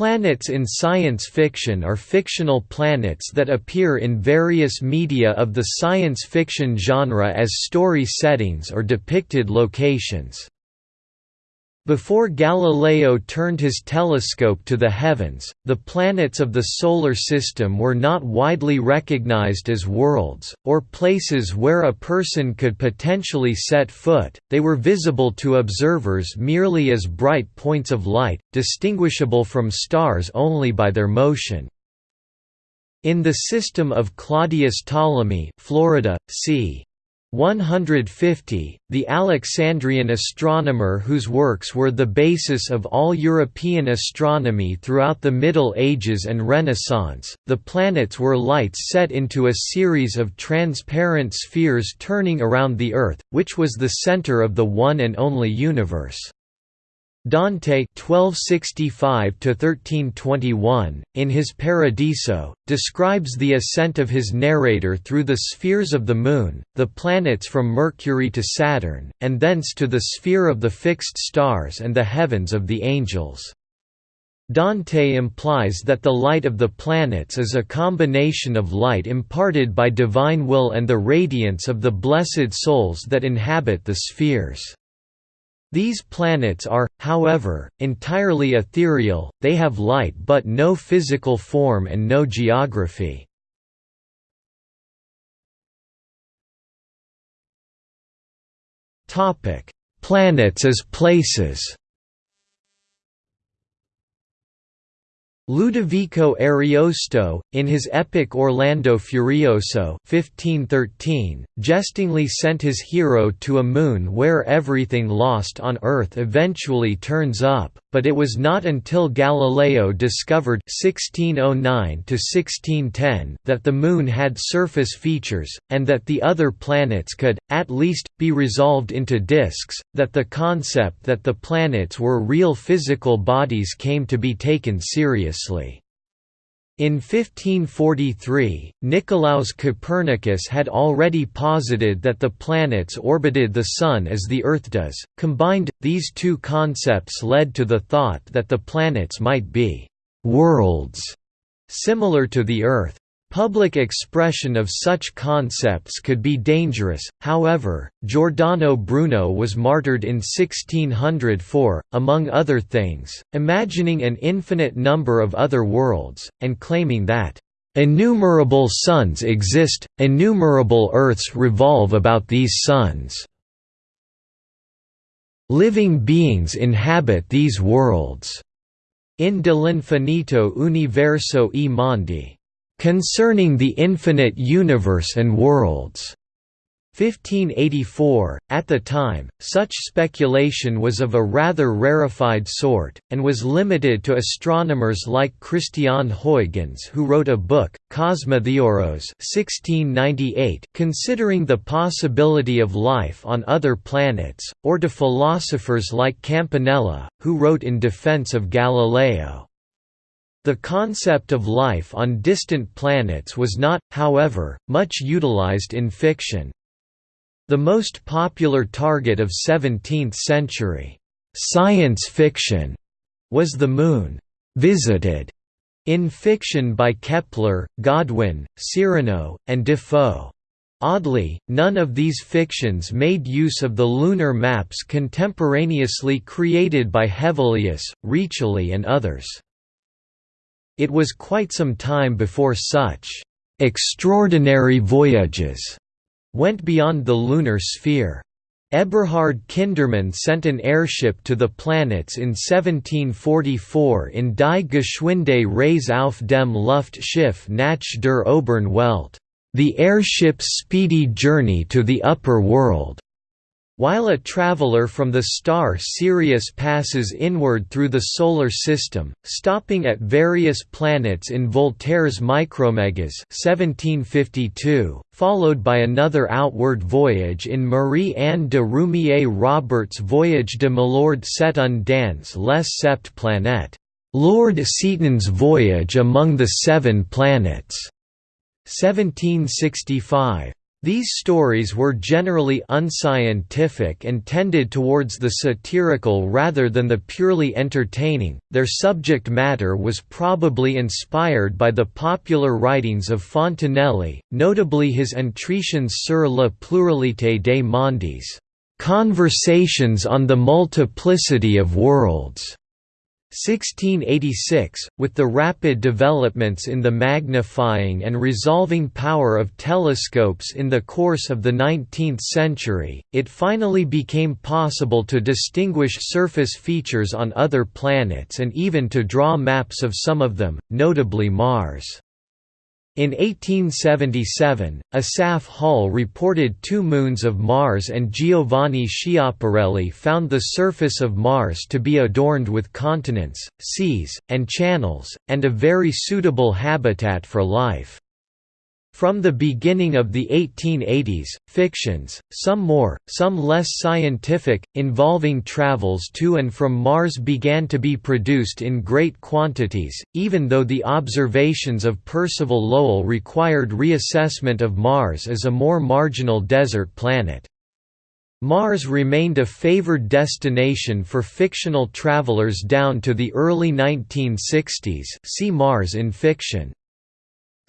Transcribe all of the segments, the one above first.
Planets in science fiction are fictional planets that appear in various media of the science fiction genre as story settings or depicted locations. Before Galileo turned his telescope to the heavens, the planets of the Solar System were not widely recognized as worlds, or places where a person could potentially set foot, they were visible to observers merely as bright points of light, distinguishable from stars only by their motion. In the system of Claudius Ptolemy Florida, c. 150, the Alexandrian astronomer whose works were the basis of all European astronomy throughout the Middle Ages and Renaissance, the planets were lights set into a series of transparent spheres turning around the Earth, which was the center of the one and only universe. Dante (1265–1321), in his Paradiso, describes the ascent of his narrator through the spheres of the Moon, the planets from Mercury to Saturn, and thence to the sphere of the fixed stars and the heavens of the angels. Dante implies that the light of the planets is a combination of light imparted by divine will and the radiance of the blessed souls that inhabit the spheres. These planets are, however, entirely ethereal, they have light but no physical form and no geography. Planets as places Ludovico Ariosto, in his epic Orlando Furioso 1513, jestingly sent his hero to a moon where everything lost on Earth eventually turns up, but it was not until Galileo discovered 1609 that the Moon had surface features, and that the other planets could, at least, be resolved into disks, that the concept that the planets were real physical bodies came to be taken seriously. In 1543, Nicolaus Copernicus had already posited that the planets orbited the Sun as the Earth does. Combined, these two concepts led to the thought that the planets might be worlds similar to the Earth. Public expression of such concepts could be dangerous, however, Giordano Bruno was martyred in 1600 for, among other things, imagining an infinite number of other worlds, and claiming that, "...innumerable suns exist, innumerable earths revolve about these suns. Living beings inhabit these worlds." In dell'infinito universo e mondi concerning the infinite universe and worlds. 1584. At the time, such speculation was of a rather rarefied sort, and was limited to astronomers like Christian Huygens who wrote a book, Cosmotheoros 1698, considering the possibility of life on other planets, or to philosophers like Campanella, who wrote in defense of Galileo. The concept of life on distant planets was not, however, much utilized in fiction. The most popular target of 17th-century science fiction was the Moon, visited in fiction by Kepler, Godwin, Cyrano, and Defoe. Oddly, none of these fictions made use of the lunar maps contemporaneously created by Hevelius, Riccioli and others. It was quite some time before such «extraordinary voyages» went beyond the lunar sphere. Eberhard Kindermann sent an airship to the planets in 1744 in Die Geschwinde Reise auf dem Luftschiff nach der oberen Welt, the airship's speedy journey to the upper world. While a traveler from the star Sirius passes inward through the Solar System, stopping at various planets in Voltaire's Micromegas 1752, followed by another outward voyage in Marie-Anne de Roumier-Roberts' Voyage de Milord Seton dans les Sept Planètes, Lord Seton's Voyage among the Seven Planets, 1765. These stories were generally unscientific and tended towards the satirical rather than the purely entertaining. Their subject matter was probably inspired by the popular writings of Fontenelle, notably his Entretiens sur la pluralité des mondes, Conversations on the Multiplicity of Worlds. 1686, with the rapid developments in the magnifying and resolving power of telescopes in the course of the 19th century, it finally became possible to distinguish surface features on other planets and even to draw maps of some of them, notably Mars. In 1877, Asaph Hall reported two moons of Mars and Giovanni Schiaparelli found the surface of Mars to be adorned with continents, seas, and channels, and a very suitable habitat for life. From the beginning of the 1880s, fictions, some more, some less scientific, involving travels to and from Mars began to be produced in great quantities, even though the observations of Percival Lowell required reassessment of Mars as a more marginal desert planet. Mars remained a favored destination for fictional travelers down to the early 1960s see Mars in fiction.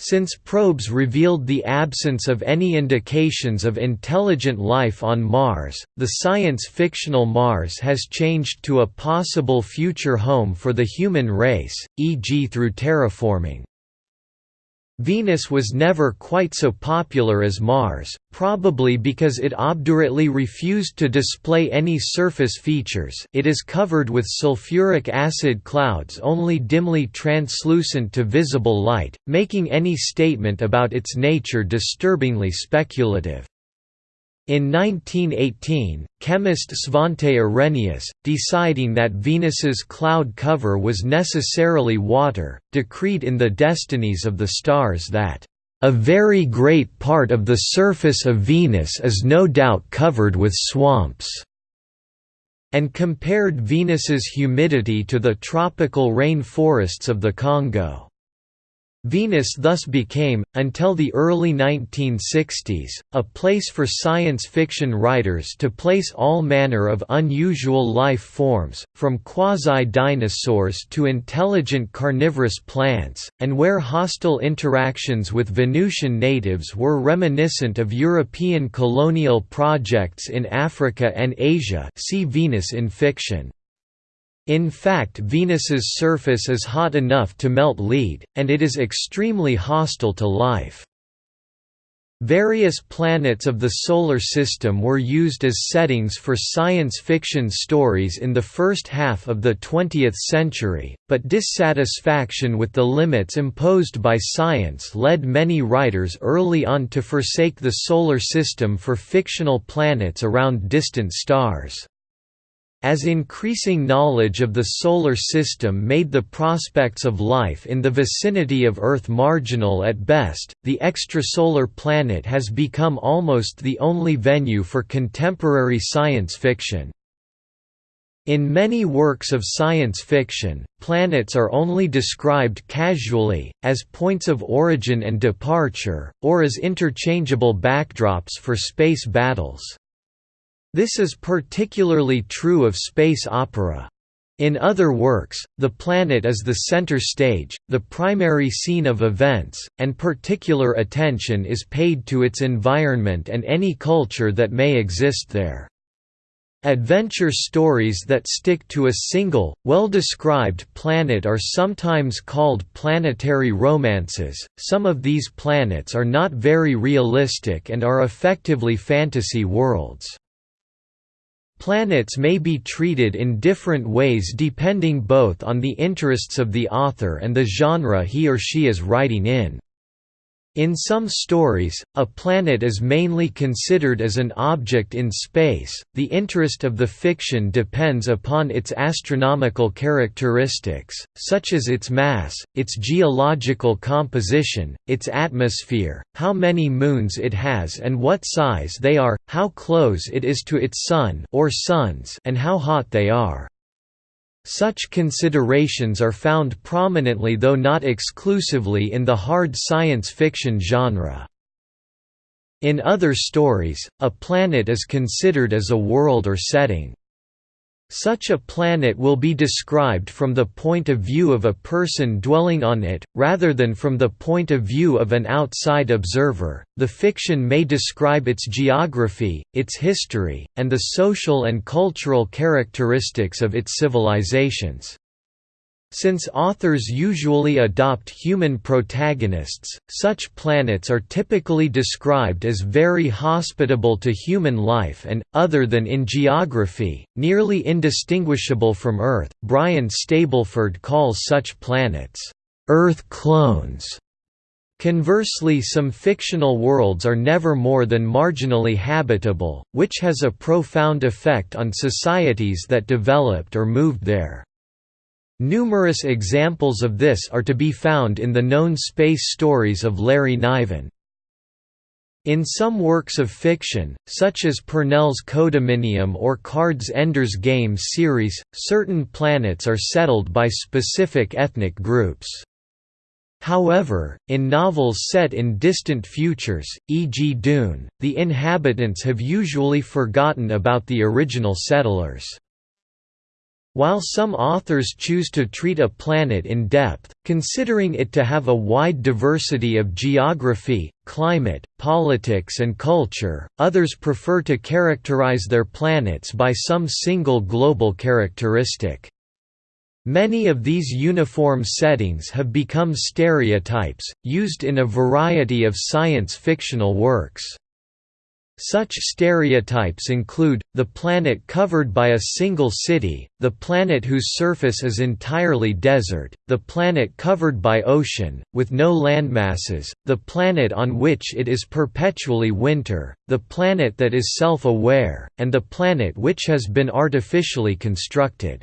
Since probes revealed the absence of any indications of intelligent life on Mars, the science-fictional Mars has changed to a possible future home for the human race, e.g. through terraforming. Venus was never quite so popular as Mars, probably because it obdurately refused to display any surface features it is covered with sulfuric acid clouds only dimly translucent to visible light, making any statement about its nature disturbingly speculative. In 1918, chemist Svante Arrhenius, deciding that Venus's cloud cover was necessarily water, decreed in the destinies of the stars that, "...a very great part of the surface of Venus is no doubt covered with swamps." and compared Venus's humidity to the tropical rain forests of the Congo. Venus thus became, until the early 1960s, a place for science fiction writers to place all manner of unusual life forms, from quasi-dinosaurs to intelligent carnivorous plants, and where hostile interactions with Venusian natives were reminiscent of European colonial projects in Africa and Asia see Venus in fiction. In fact Venus's surface is hot enough to melt lead, and it is extremely hostile to life. Various planets of the Solar System were used as settings for science fiction stories in the first half of the 20th century, but dissatisfaction with the limits imposed by science led many writers early on to forsake the Solar System for fictional planets around distant stars. As increasing knowledge of the Solar System made the prospects of life in the vicinity of Earth marginal at best, the extrasolar planet has become almost the only venue for contemporary science fiction. In many works of science fiction, planets are only described casually, as points of origin and departure, or as interchangeable backdrops for space battles. This is particularly true of space opera. In other works, the planet is the center stage, the primary scene of events, and particular attention is paid to its environment and any culture that may exist there. Adventure stories that stick to a single, well-described planet are sometimes called planetary romances. Some of these planets are not very realistic and are effectively fantasy worlds. Planets may be treated in different ways depending both on the interests of the author and the genre he or she is writing in. In some stories, a planet is mainly considered as an object in space. The interest of the fiction depends upon its astronomical characteristics, such as its mass, its geological composition, its atmosphere, how many moons it has and what size they are, how close it is to its sun or suns, and how hot they are. Such considerations are found prominently though not exclusively in the hard science fiction genre. In other stories, a planet is considered as a world or setting. Such a planet will be described from the point of view of a person dwelling on it, rather than from the point of view of an outside observer. The fiction may describe its geography, its history, and the social and cultural characteristics of its civilizations. Since authors usually adopt human protagonists, such planets are typically described as very hospitable to human life and, other than in geography, nearly indistinguishable from Earth. Brian Stableford calls such planets, Earth clones. Conversely some fictional worlds are never more than marginally habitable, which has a profound effect on societies that developed or moved there. Numerous examples of this are to be found in the known space stories of Larry Niven. In some works of fiction, such as Pournelle's Codominium or Card's Ender's Game series, certain planets are settled by specific ethnic groups. However, in novels set in distant futures, e.g. Dune, the inhabitants have usually forgotten about the original settlers. While some authors choose to treat a planet in depth, considering it to have a wide diversity of geography, climate, politics and culture, others prefer to characterize their planets by some single global characteristic. Many of these uniform settings have become stereotypes, used in a variety of science fictional works. Such stereotypes include, the planet covered by a single city, the planet whose surface is entirely desert, the planet covered by ocean, with no landmasses, the planet on which it is perpetually winter, the planet that is self-aware, and the planet which has been artificially constructed.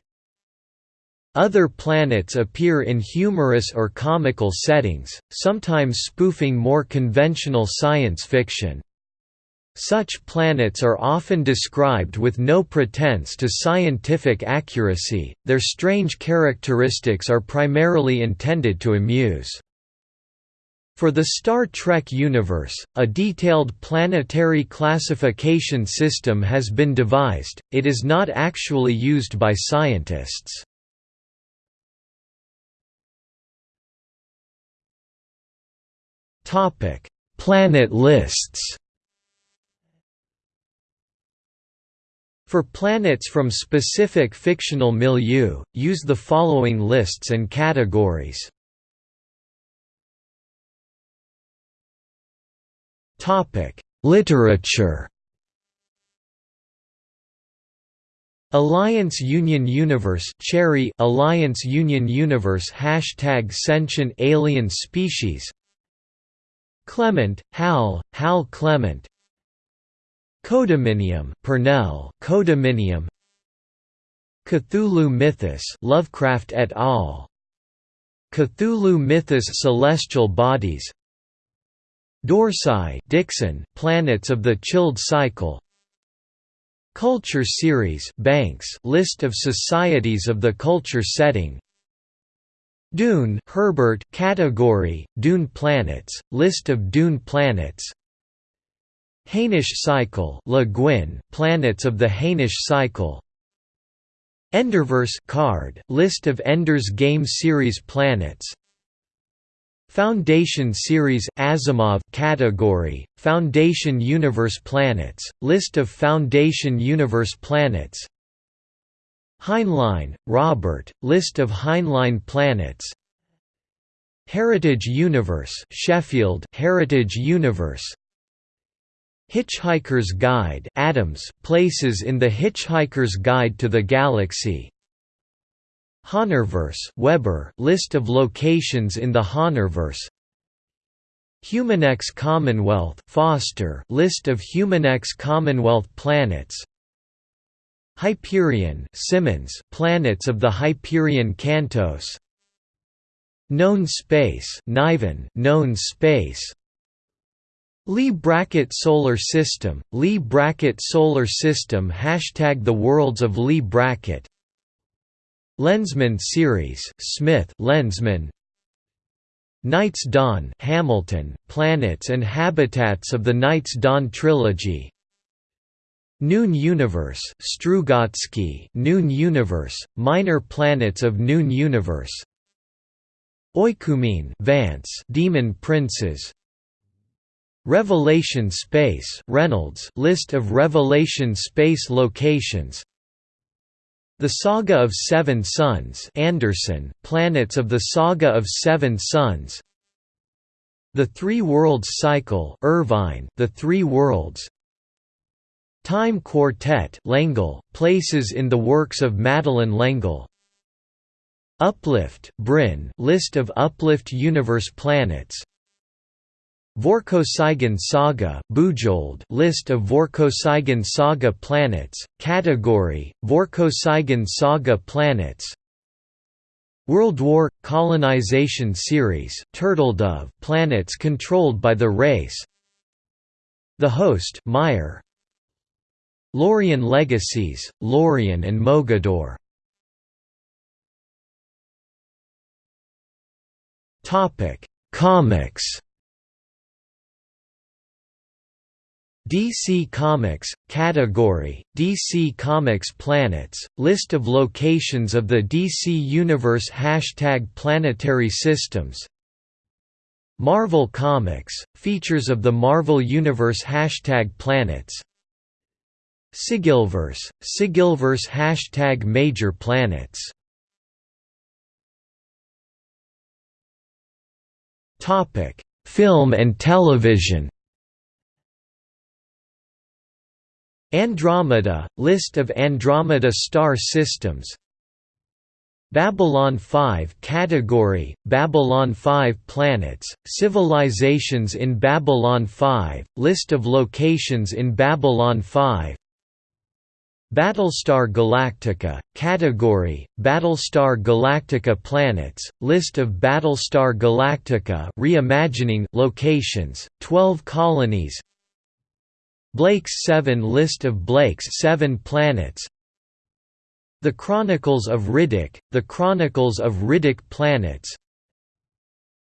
Other planets appear in humorous or comical settings, sometimes spoofing more conventional science fiction. Such planets are often described with no pretense to scientific accuracy, their strange characteristics are primarily intended to amuse. For the Star Trek universe, a detailed planetary classification system has been devised, it is not actually used by scientists. Planet lists For planets from specific fictional milieu, use the following lists and categories. Literature. Alliance Union Universe Cherryh Alliance Union Universe Hashtag Sentient Alien Species Clement, Hal, Hal Clement Codominium, Pournelle, Codominium. Cthulhu Mythos, Lovecraft et al. Cthulhu Mythos Celestial Bodies. Dorsai, Dickson, Planets of the Childe Cycle. Culture Series, Banks, List of Societies of the Culture Setting. Dune, Herbert, Category, Dune Planets, List of Dune Planets. Hainish cycle Le Guin, planets of the Hainish cycle. Enderverse card, list of Ender's Game series planets. Foundation series Asimov category Foundation Universe planets list of Foundation Universe planets. Heinlein, Robert list of Heinlein planets. Heritage Universe Sheffield Heritage Universe Hitchhiker's Guide Adams, Places in the Hitchhiker's Guide to the Galaxy. Honorverse Weber List of locations in the Honorverse Humanx Commonwealth Foster List of Humanx Commonwealth planets. Hyperion Simmons Planets of the Hyperion Cantos. Known space Niven Known space Lie bracket solar system, Lee bracket solar system Hashtag the worlds of Lie bracket. Lensman series Smith Lensman. Night's Dawn Hamilton, Planets and Habitats of the Night's Dawn Trilogy. Noon Universe Strugatsky Noon Universe, Minor Planets of Noon Universe. Oikoumene Vance Demon Princes Revelation Space Reynolds list of Revelation Space locations. The Saga of Seven Suns Anderson Planets of the Saga of Seven Suns. The Three Worlds Cycle Irvine The Three Worlds. Time Quartet L'Engle, places in the works of Madeleine L'Engle Uplift Brin list of Uplift universe planets Vorkosigan Saga Bujold list of Vorkosigan Saga planets, category, Vorkosigan Saga planets World War – Colonization Series Turtledove planets controlled by the race The Host Meyer, Lorien Legacies, Lorien and Mogador. Comics DC Comics, category, DC Comics Planets, list of locations of the DC Universe Hashtag Planetary Systems. Marvel Comics, features of the Marvel Universe Hashtag Planets. Sigilverse, Sigilverse hashtag Major planets. Film and television Andromeda – List of Andromeda star systems. Babylon 5 category, Babylon 5 planets, civilizations in Babylon 5, list of locations in Babylon 5 Battlestar Galactica, category, Battlestar Galactica planets, list of Battlestar Galactica reimagining locations, 12 colonies Blake's 7 list of Blake's 7 planets. The Chronicles of Riddick, The Chronicles of Riddick planets.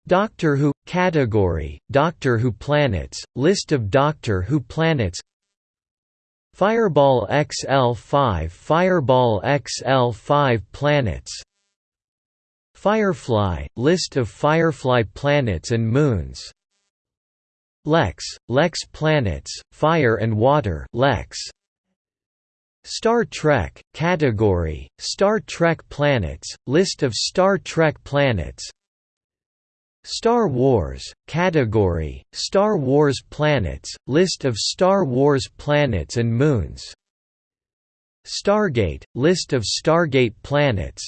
Doctor Who – category, Doctor Who planets, list of Doctor Who planets. Fireball XL5 Fireball XL5 planets. Firefly – List of Firefly planets and moons Lexx – Lexx planets, fire and water Lexx. Star Trek – Category, Star Trek planets, List of Star Trek planets. Star Wars category Star Wars planets list of Star Wars planets and moons. Stargate list of Stargate planets.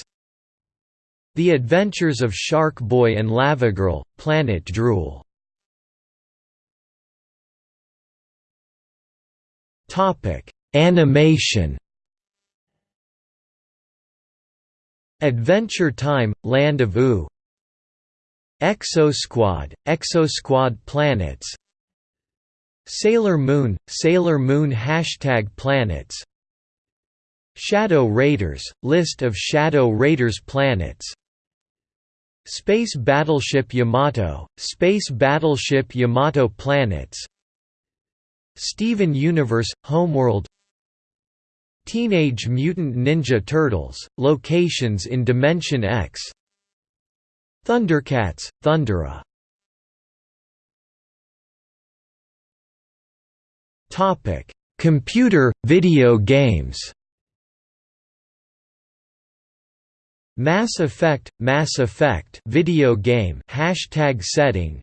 The Adventures of Shark Boy and Lavagirl Planet Drool Topic Animation. Adventure Time Land of Ooo Exosquad, Exosquad planets. Sailor Moon, Sailor Moon Hashtag planets. Shadow Raiders, list of Shadow Raiders planets. Space Battleship Yamato, Space Battleship Yamato planets Steven Universe, Homeworld Teenage Mutant Ninja Turtles, locations in Dimension X Thundercats, Thundera Computer video games. Mass Effect, Mass Effect video game hashtag setting.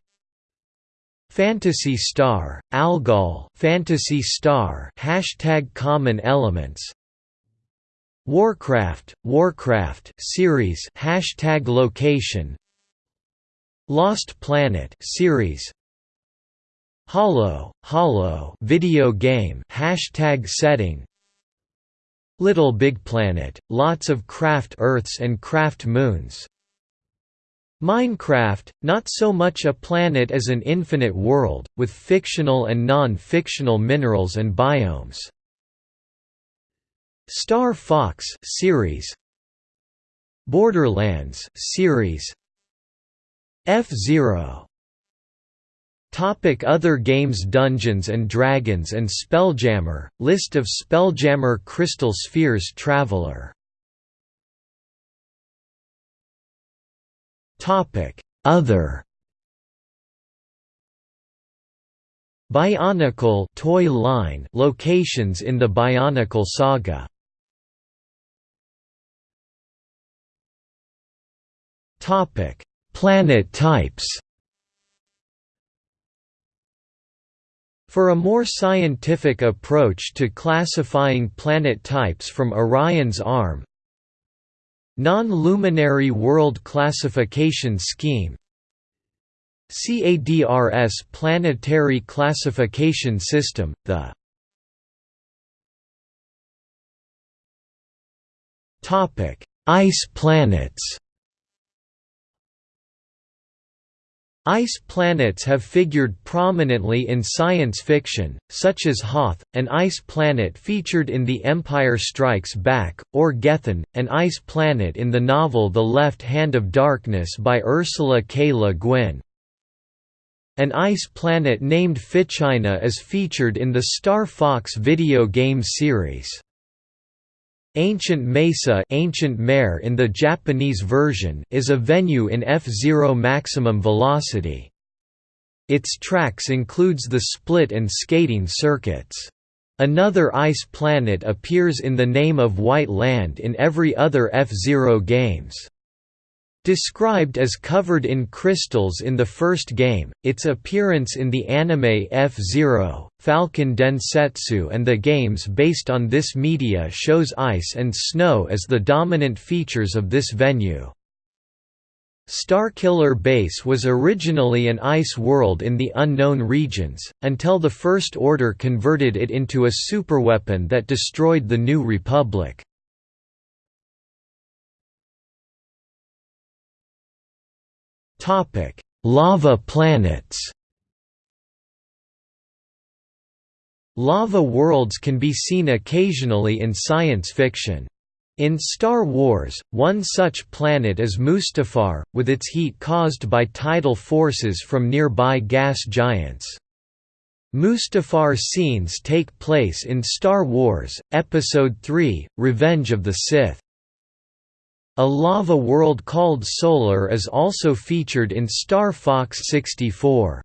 Phantasy Star, Algol, Phantasy Star. Hashtag common elements. Warcraft, Warcraft series. Hashtag location. Lost Planet series. Hollow, Hollow video game. Hashtag setting. Little Big Planet, lots of craft Earths and craft moons Minecraft, not so much a planet as an infinite world, with fictional and non-fictional minerals and biomes. Star Fox series. Borderlands series. F-Zero. Topic Other games Dungeons & Dragons and Spelljammer, list of Spelljammer Crystal Spheres Traveler Other. Bionicle toy line locations in the Bionicle saga. Topic. Planet types. For a more scientific approach to classifying planet types from Orion's arm Non-luminary World Classification Scheme CADRS Planetary Classification System, the Ice planets Ice planets have figured prominently in science fiction, such as Hoth, an ice planet featured in The Empire Strikes Back, or Gethen, an ice planet in the novel The Left Hand of Darkness by Ursula K. Le Guin. An ice planet named Fichina is featured in the Star Fox video game series. Ancient Mesa Ancient Mare in the Japanese version is a venue in F-Zero maximum velocity. Its tracks includes the split and skating circuits. Another ice planet appears in the name of White Land in every other F-Zero games. Described as covered in crystals in the first game, its appearance in the anime F-Zero, Falcon Densetsu and the games based on this media shows ice and snow as the dominant features of this venue. Starkiller Base was originally an ice world in the unknown regions, until the First Order converted it into a superweapon that destroyed the New Republic. Topic: Lava planets. Lava worlds can be seen occasionally in science fiction. In Star Wars, one such planet is Mustafar, with its heat caused by tidal forces from nearby gas giants. Mustafar scenes take place in Star Wars, Episode III, Revenge of the Sith. A lava world called Solar is also featured in Star Fox 64.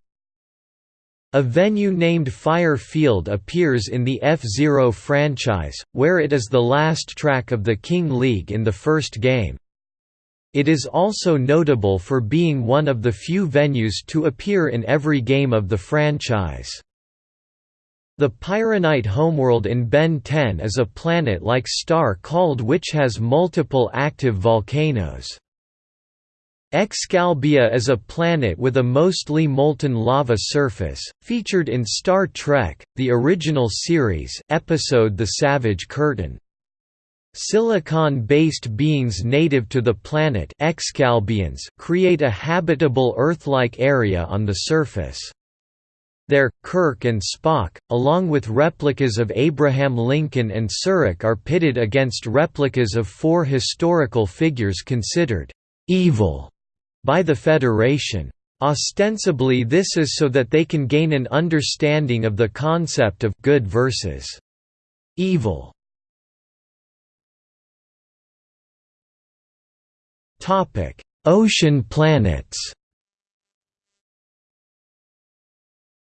A venue named Fire Field appears in the F-Zero franchise, where it is the last track of the King League in the first game. It is also notable for being one of the few venues to appear in every game of the franchise. The Pyronite homeworld in Ben 10 is a planet-like star called which has multiple active volcanoes. Excalbia is a planet with a mostly molten lava surface, featured in Star Trek, the original series episode The Savage Curtain. Silicon-based beings native to the planet Excalbians create a habitable Earth-like area on the surface. There, Kirk and Spock, along with replicas of Abraham Lincoln and Surak are pitted against replicas of four historical figures considered «evil» by the Federation. Ostensibly this is so that they can gain an understanding of the concept of «good versus evil». Ocean planets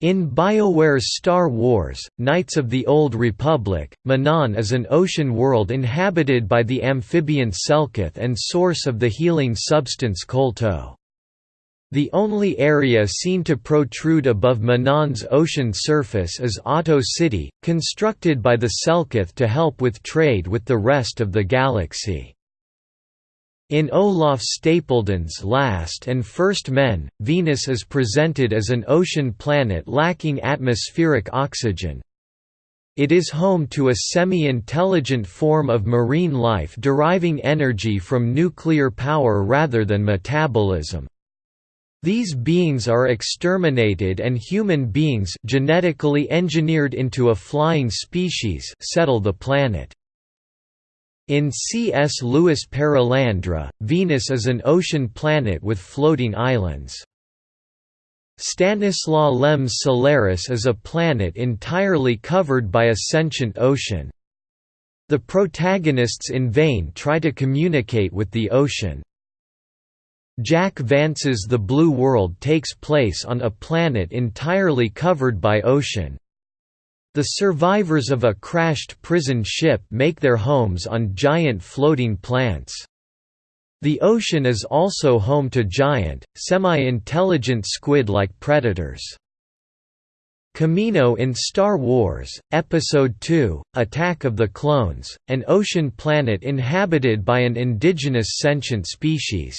In BioWare's Star Wars, Knights of the Old Republic, Manaan is an ocean world inhabited by the amphibian Selkath and source of the healing substance Kolto. The only area seen to protrude above Manaan's ocean surface is Ahto City, constructed by the Selkath to help with trade with the rest of the galaxy. In Olaf Stapledon's Last and First Men, Venus is presented as an ocean planet lacking atmospheric oxygen. It is home to a semi-intelligent form of marine life deriving energy from nuclear power rather than metabolism. These beings are exterminated and human beings genetically engineered into a flying species settle the planet. In C.S. Lewis Perelandra, Venus is an ocean planet with floating islands. Stanislaw Lem's Solaris is a planet entirely covered by a sentient ocean. The protagonists in vain try to communicate with the ocean. Jack Vance's The Blue World takes place on a planet entirely covered by ocean. The survivors of a crashed prison ship make their homes on giant floating plants. The ocean is also home to giant, semi-intelligent squid-like predators. Kamino in Star Wars, Episode II, Attack of the Clones, an ocean planet inhabited by an indigenous sentient species.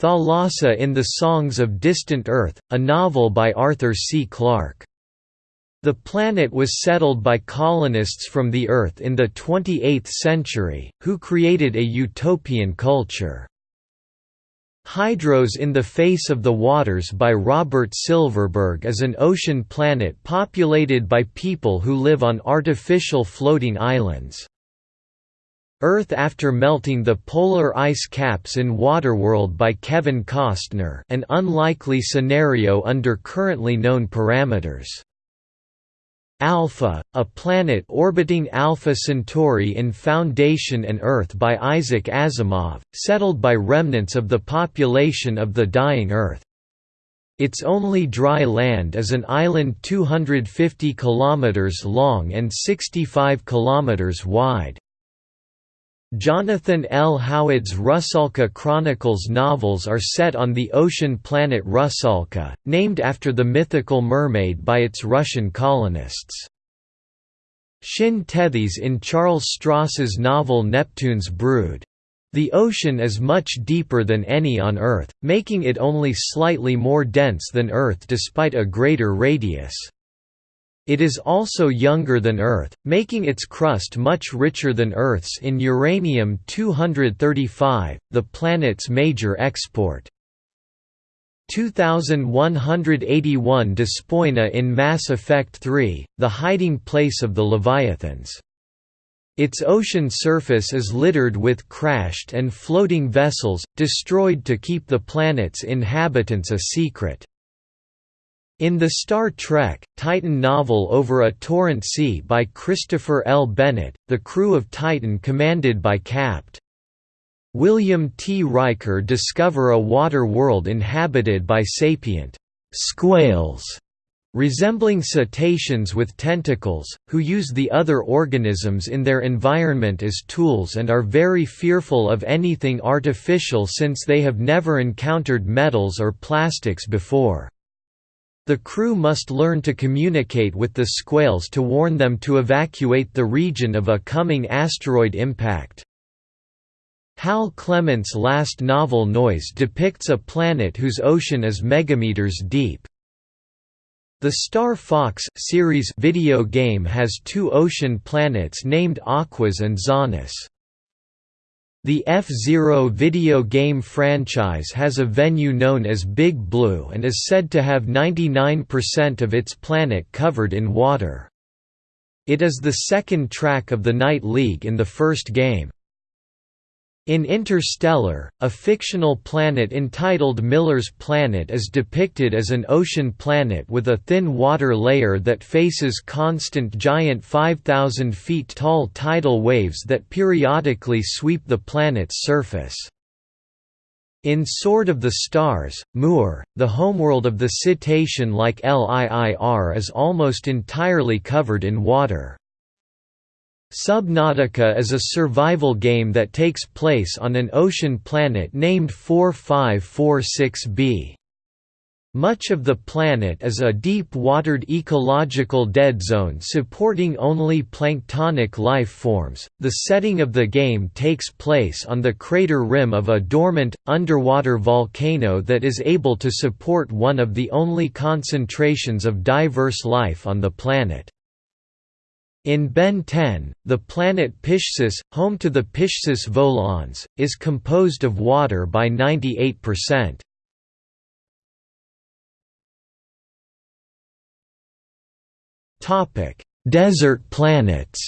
Thalassa in The Songs of Distant Earth, a novel by Arthur C. Clarke. The planet was settled by colonists from the Earth in the 28th century, who created a utopian culture. Hydros in the Face of the Waters by Robert Silverberg is an ocean planet populated by people who live on artificial floating islands. Earth After Melting the Polar Ice Caps in Waterworld by Kevin Costner an unlikely scenario under currently known parameters. Alpha, a planet orbiting Alpha Centauri in Foundation and Earth by Isaac Asimov, settled by remnants of the population of the dying Earth. Its only dry land is an island 250 km long and 65 km wide. Jonathan L. Howard's Rusalka Chronicles novels are set on the ocean planet Rusalka, named after the mythical mermaid by its Russian colonists. Shin Tethys in Charles Stross's novel Neptune's Brood. The ocean is much deeper than any on Earth, making it only slightly more dense than Earth despite a greater radius. It is also younger than Earth, making its crust much richer than Earth's in uranium-235, the planet's major export. 2181 Despoina in Mass Effect 3, the hiding place of the Leviathans. Its ocean surface is littered with crashed and floating vessels, destroyed to keep the planet's inhabitants a secret. In the Star Trek, Titan novel Over a Torrent Sea by Christopher L. Bennett, the crew of Titan commanded by Capt. William T. Riker discover a water world inhabited by sapient squales resembling cetaceans with tentacles, who use the other organisms in their environment as tools and are very fearful of anything artificial since they have never encountered metals or plastics before. The crew must learn to communicate with the squales to warn them to evacuate the region of a coming asteroid impact. Hal Clement's last novel Noise depicts a planet whose ocean is megameters deep. The Star Fox series video game has two ocean planets named Aquas and Zoness. The F-Zero video game franchise has a venue known as Big Blue and is said to have 99% of its planet covered in water. It is the second track of the Night League in the first game. In Interstellar, a fictional planet entitled Miller's Planet is depicted as an ocean planet with a thin water layer that faces constant giant 5,000 feet tall tidal waves that periodically sweep the planet's surface. In Sword of the Stars, Muur, the homeworld of the cetacean-like Liir is almost entirely covered in water. Subnautica is a survival game that takes place on an ocean planet named 4546b. Much of the planet is a deep-watered ecological dead zone supporting only planktonic life forms. The setting of the game takes place on the crater rim of a dormant, underwater volcano that is able to support one of the only concentrations of diverse life on the planet. In Ben 10, the planet Piscciss, home to the Piscciss Volans, is composed of water by 98%. Topic: Desert planets.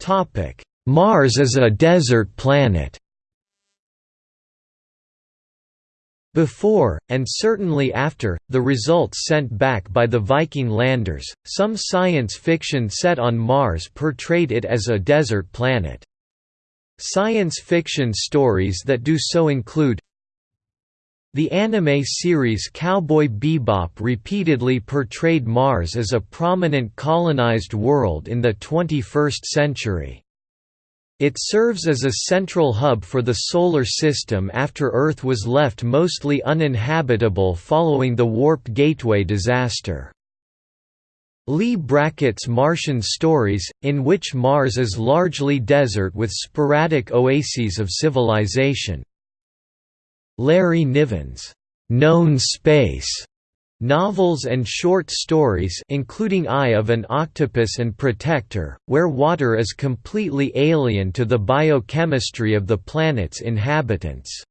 Topic: Mars is a desert planet. Before, and certainly after, the results sent back by the Viking landers, some science fiction set on Mars portrayed it as a desert planet. Science fiction stories that do so include the anime series Cowboy Bebop repeatedly portrayed Mars as a prominent colonized world in the 21st century. It serves as a central hub for the Solar System after Earth was left mostly uninhabitable following the Warp Gateway disaster. Leigh Brackett's Martian Stories, in which Mars is largely desert with sporadic oases of civilization. Larry Niven's Known Space Novels and short stories including Eye of an Octopus and Protector, where water is completely alien to the biochemistry of the planet's inhabitants.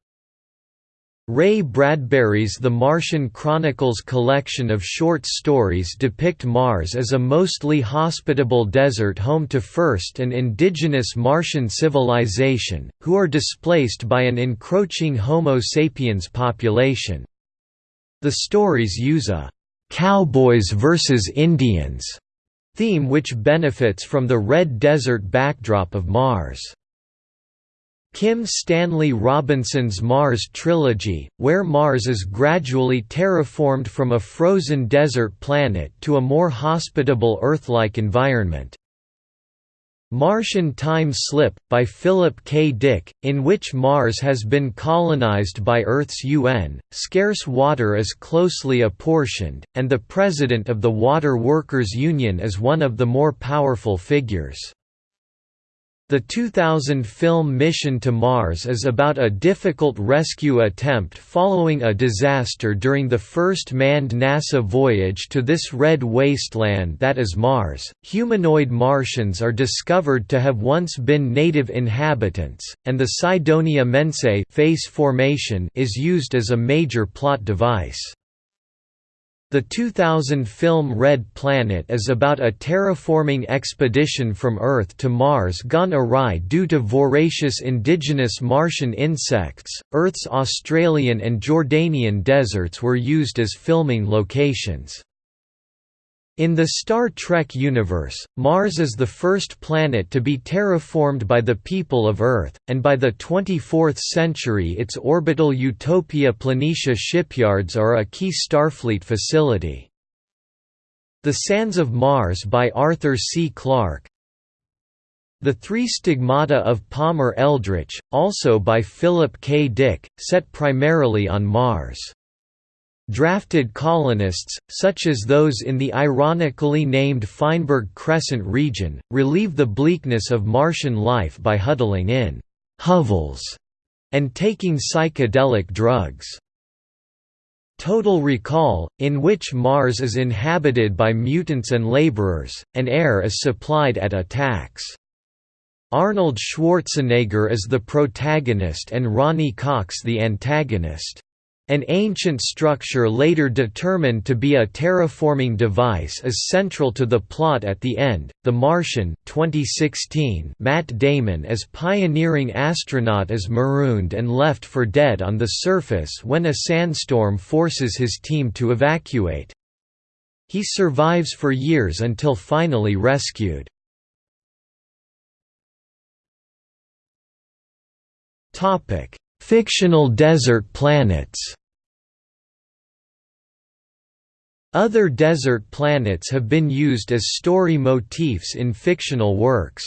Ray Bradbury's The Martian Chronicles collection of short stories depict Mars as a mostly hospitable desert home to first an indigenous Martian civilization, who are displaced by an encroaching Homo sapiens population. The stories use a «cowboys versus Indians» theme which benefits from the red desert backdrop of Mars. Kim Stanley Robinson's Mars trilogy, where Mars is gradually terraformed from a frozen desert planet to a more hospitable Earth-like environment. Martian Time Slip, by Philip K. Dick, in which Mars has been colonized by Earth's UN, scarce water is closely apportioned, and the president of the Water Workers Union is one of the more powerful figures. The 2000 film Mission to Mars is about a difficult rescue attempt following a disaster during the first manned NASA voyage to this red wasteland that is Mars. Humanoid Martians are discovered to have once been native inhabitants, and the Cydonia mensae face formation is used as a major plot device. The 2000 film Red Planet is about a terraforming expedition from Earth to Mars gone awry due to voracious indigenous Martian insects. Earth's Australian and Jordanian deserts were used as filming locations. In the Star Trek universe, Mars is the first planet to be terraformed by the people of Earth, and by the 24th century its orbital Utopia Planitia shipyards are a key Starfleet facility. The Sands of Mars by Arthur C. Clarke The Three Stigmata of Palmer Eldritch, also by Philip K. Dick, set primarily on Mars. Drafted colonists, such as those in the ironically named Feinberg Crescent region, relieve the bleakness of Martian life by huddling in hovels and taking psychedelic drugs. Total Recall, in which Mars is inhabited by mutants and laborers, and air is supplied at a tax. Arnold Schwarzenegger is the protagonist and Ronny Cox the antagonist. An ancient structure later determined to be a terraforming device is central to the plot at the end. The Martian 2016 Matt Damon as pioneering astronaut is marooned and left for dead on the surface when a sandstorm forces his team to evacuate. He survives for years until finally rescued. Topic Fictional desert planets Other desert planets have been used as story motifs in fictional works.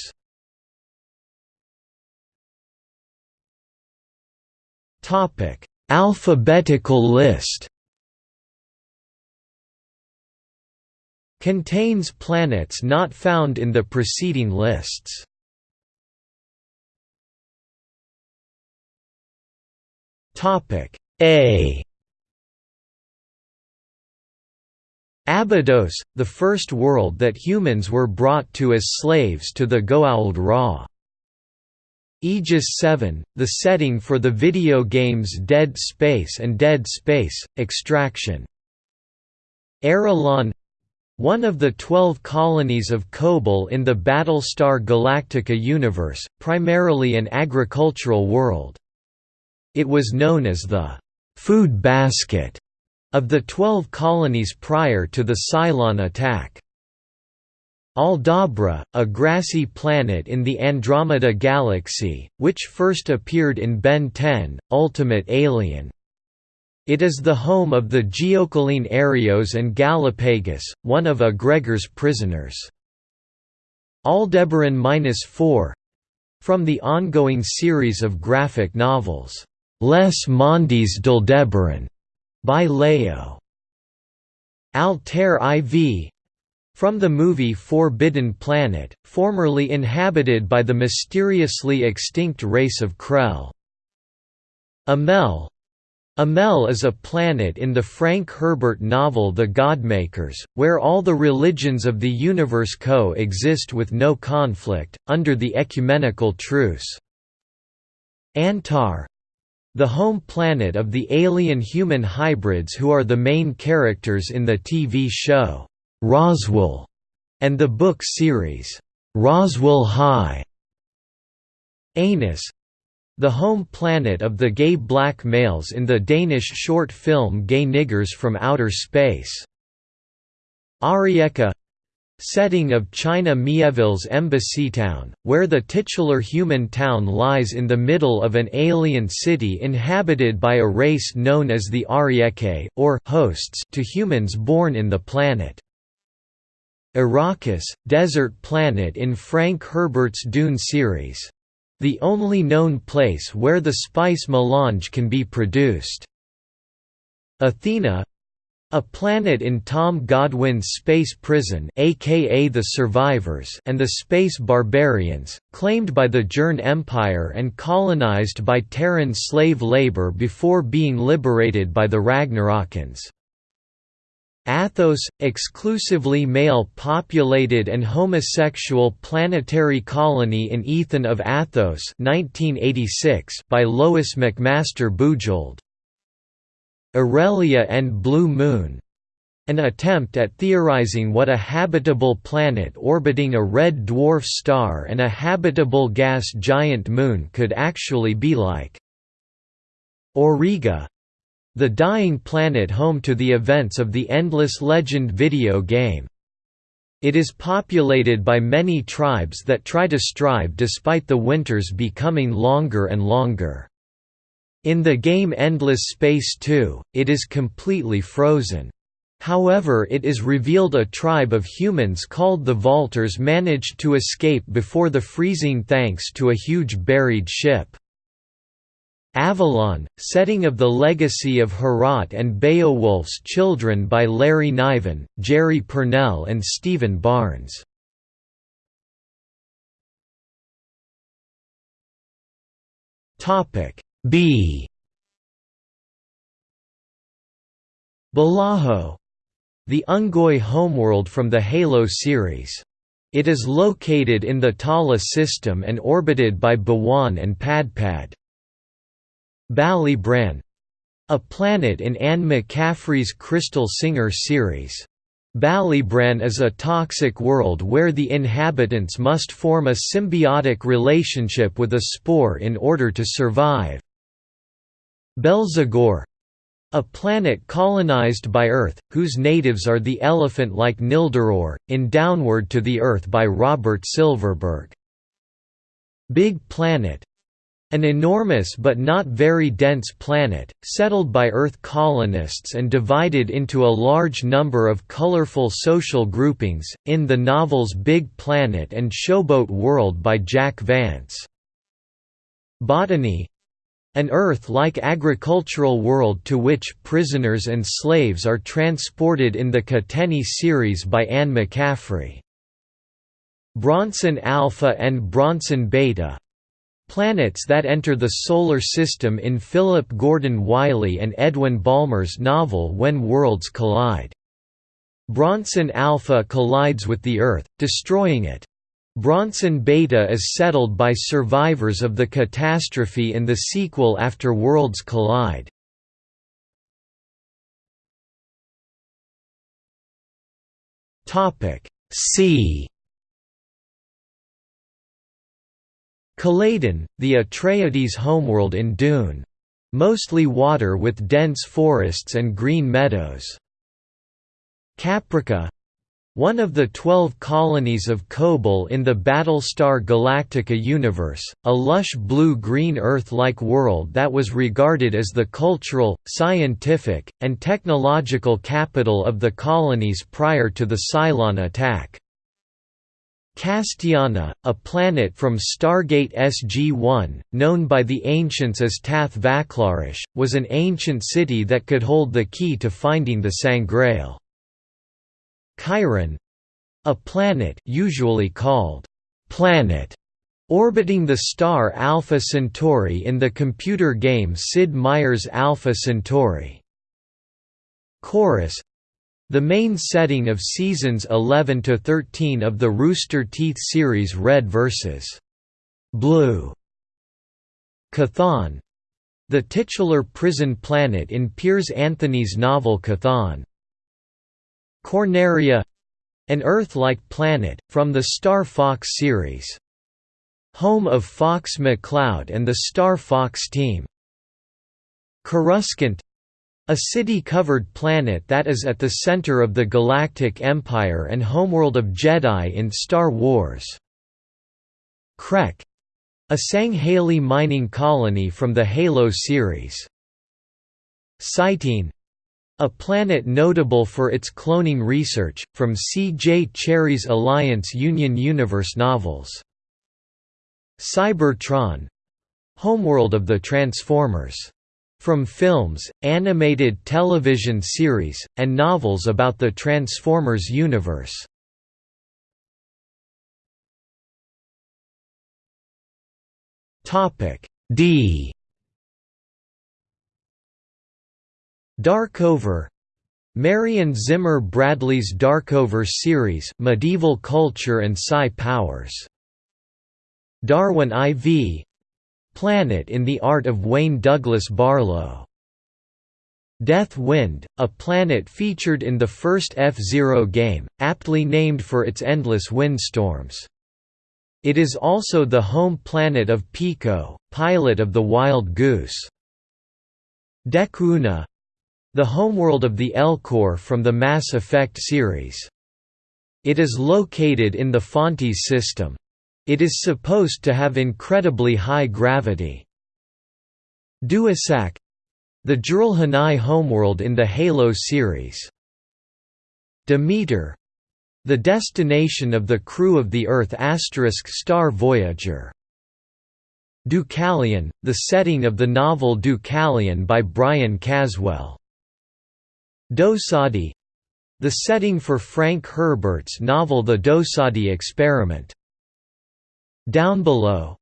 Alphabetical list Contains planets not found in the preceding lists. Topic A Abydos, the first world that humans were brought to as slaves to the Goa'uld Ra. Aegis 7, the setting for the video games Dead Space and Dead Space, Extraction. Aerilon one of the twelve colonies of Kobol in the Battlestar Galactica universe, primarily an agricultural world. It was known as the «food basket» of the twelve colonies prior to the Cylon attack. Aldabra, a grassy planet in the Andromeda Galaxy, which first appeared in Ben 10, Ultimate Alien. It is the home of the Geochelone Aerio and Galapagus, one of Aggregor's prisoners. Aldebaran-4 from the ongoing series of graphic novels, Les Mondes d'Aldebaran, by Leo. Altair IV from the movie Forbidden Planet, formerly inhabited by the mysteriously extinct race of Krell. Amel Amel is a planet in the Frank Herbert novel The Godmakers, where all the religions of the universe co-exist with no conflict, under the ecumenical truce. Antar the home planet of the alien-human hybrids who are the main characters in the TV show. Roswell, and the book series, Roswell High. Anus the home planet of the gay black males in the Danish short film Gay Niggers from Outer Space. Arieka setting of China Mieville's embassy town, where the titular human town lies in the middle of an alien city inhabited by a race known as the Arieke or hosts to humans born in the planet. Arrakis, desert planet in Frank Herbert's Dune series. The only known place where the spice melange can be produced. Athena a planet in Tom Godwin's space prison aka the Survivors and the Space Barbarians, claimed by the Gern Empire and colonized by Terran slave labor before being liberated by the Ragnarokans. Athos, exclusively male-populated and homosexual planetary colony in Ethan of Athos 1986 by Lois McMaster Bujold. Aurelia and Blue Moon an attempt at theorizing what a habitable planet orbiting a red dwarf star and a habitable gas giant moon could actually be like. Auriga the dying planet home to the events of the Endless Legend video game. It is populated by many tribes that try to strive despite the winters becoming longer and longer. In the game Endless Space 2, it is completely frozen. However it is revealed a tribe of humans called the Vaulters managed to escape before the freezing thanks to a huge buried ship. Avalon, setting of the legacy of Heorot and Beowulf's children by Larry Niven, Jerry Pournelle and Stephen Barnes. B Balaho the Unggoy homeworld from the Halo series. It is located in the Tala system and orbited by Bawan and Padpad. Ballybran a planet in Anne McCaffrey's Crystal Singer series. Ballybran is a toxic world where the inhabitants must form a symbiotic relationship with a spore in order to survive. Belzagor a planet colonized by Earth, whose natives are the elephant-like Nilduror, in Downward to the Earth by Robert Silverberg. Big Planet an enormous but not very dense planet, settled by Earth colonists and divided into a large number of colorful social groupings, in the novels Big Planet and Showboat World by Jack Vance. Botany an Earth-like agricultural world to which prisoners and slaves are transported in the Catteni series by Anne McCaffrey. Bronson Alpha and Bronson Beta Planets that enter the Solar System in Philip Gordon Wylie and Edwin Balmer's novel When Worlds Collide. Bronson Alpha collides with the Earth, destroying it. Bronson Beta is settled by survivors of the catastrophe in the sequel After Worlds Collide. Sea Caladan, the Atreides homeworld in Dune. Mostly water with dense forests and green meadows. Caprica one of the twelve colonies of Kobol in the Battlestar Galactica universe, a lush blue-green Earth-like world that was regarded as the cultural, scientific, and technological capital of the colonies prior to the Cylon attack. Castiana, a planet from Stargate SG-1, known by the ancients as Tath Vaklarish, was an ancient city that could hold the key to finding the Sangreal. Chiron a planet usually called planet orbiting the star Alpha Centauri in the computer game Sid Meier's Alpha Centauri. Chorus the main setting of seasons 11 to 13 of the Rooster Teeth series Red vs. Blue. Chthon the titular prison planet in Piers Anthony's novel Chthon. Corneria an Earth-like planet, from the Star Fox series. Home of Fox McCloud and the Star Fox team. Coruscant a city-covered planet that is at the center of the Galactic Empire and homeworld of Jedi in Star Wars. Krek a Sangheili mining colony from the Halo series. Cyteen a planet notable for its cloning research, from C. J. Cherryh's Alliance Union Universe novels. Cybertron homeworld of the Transformers. From films, animated television series, and novels about the Transformers universe. D Darkover Marion Zimmer Bradley's Darkover series Medieval Culture and Psi Powers. Darwin IV Planet in the Art of Wayne Douglas Barlow. Death Wind, a planet featured in the first F-Zero game, aptly named for its endless windstorms. It is also the home planet of Pico, pilot of the Wild Goose. Dekuuna the homeworld of the Elcor from the Mass Effect series. It is located in the Phontes system. It is supposed to have incredibly high gravity. Doisac the Jiralhanae homeworld in the Halo series. Demeter the destination of the crew of the Earth star Voyager. Deucalion, the setting of the novel Deucalion by Brian Caswell. Dosadi the setting for Frank Herbert's novel The Dosadi Experiment. Down Below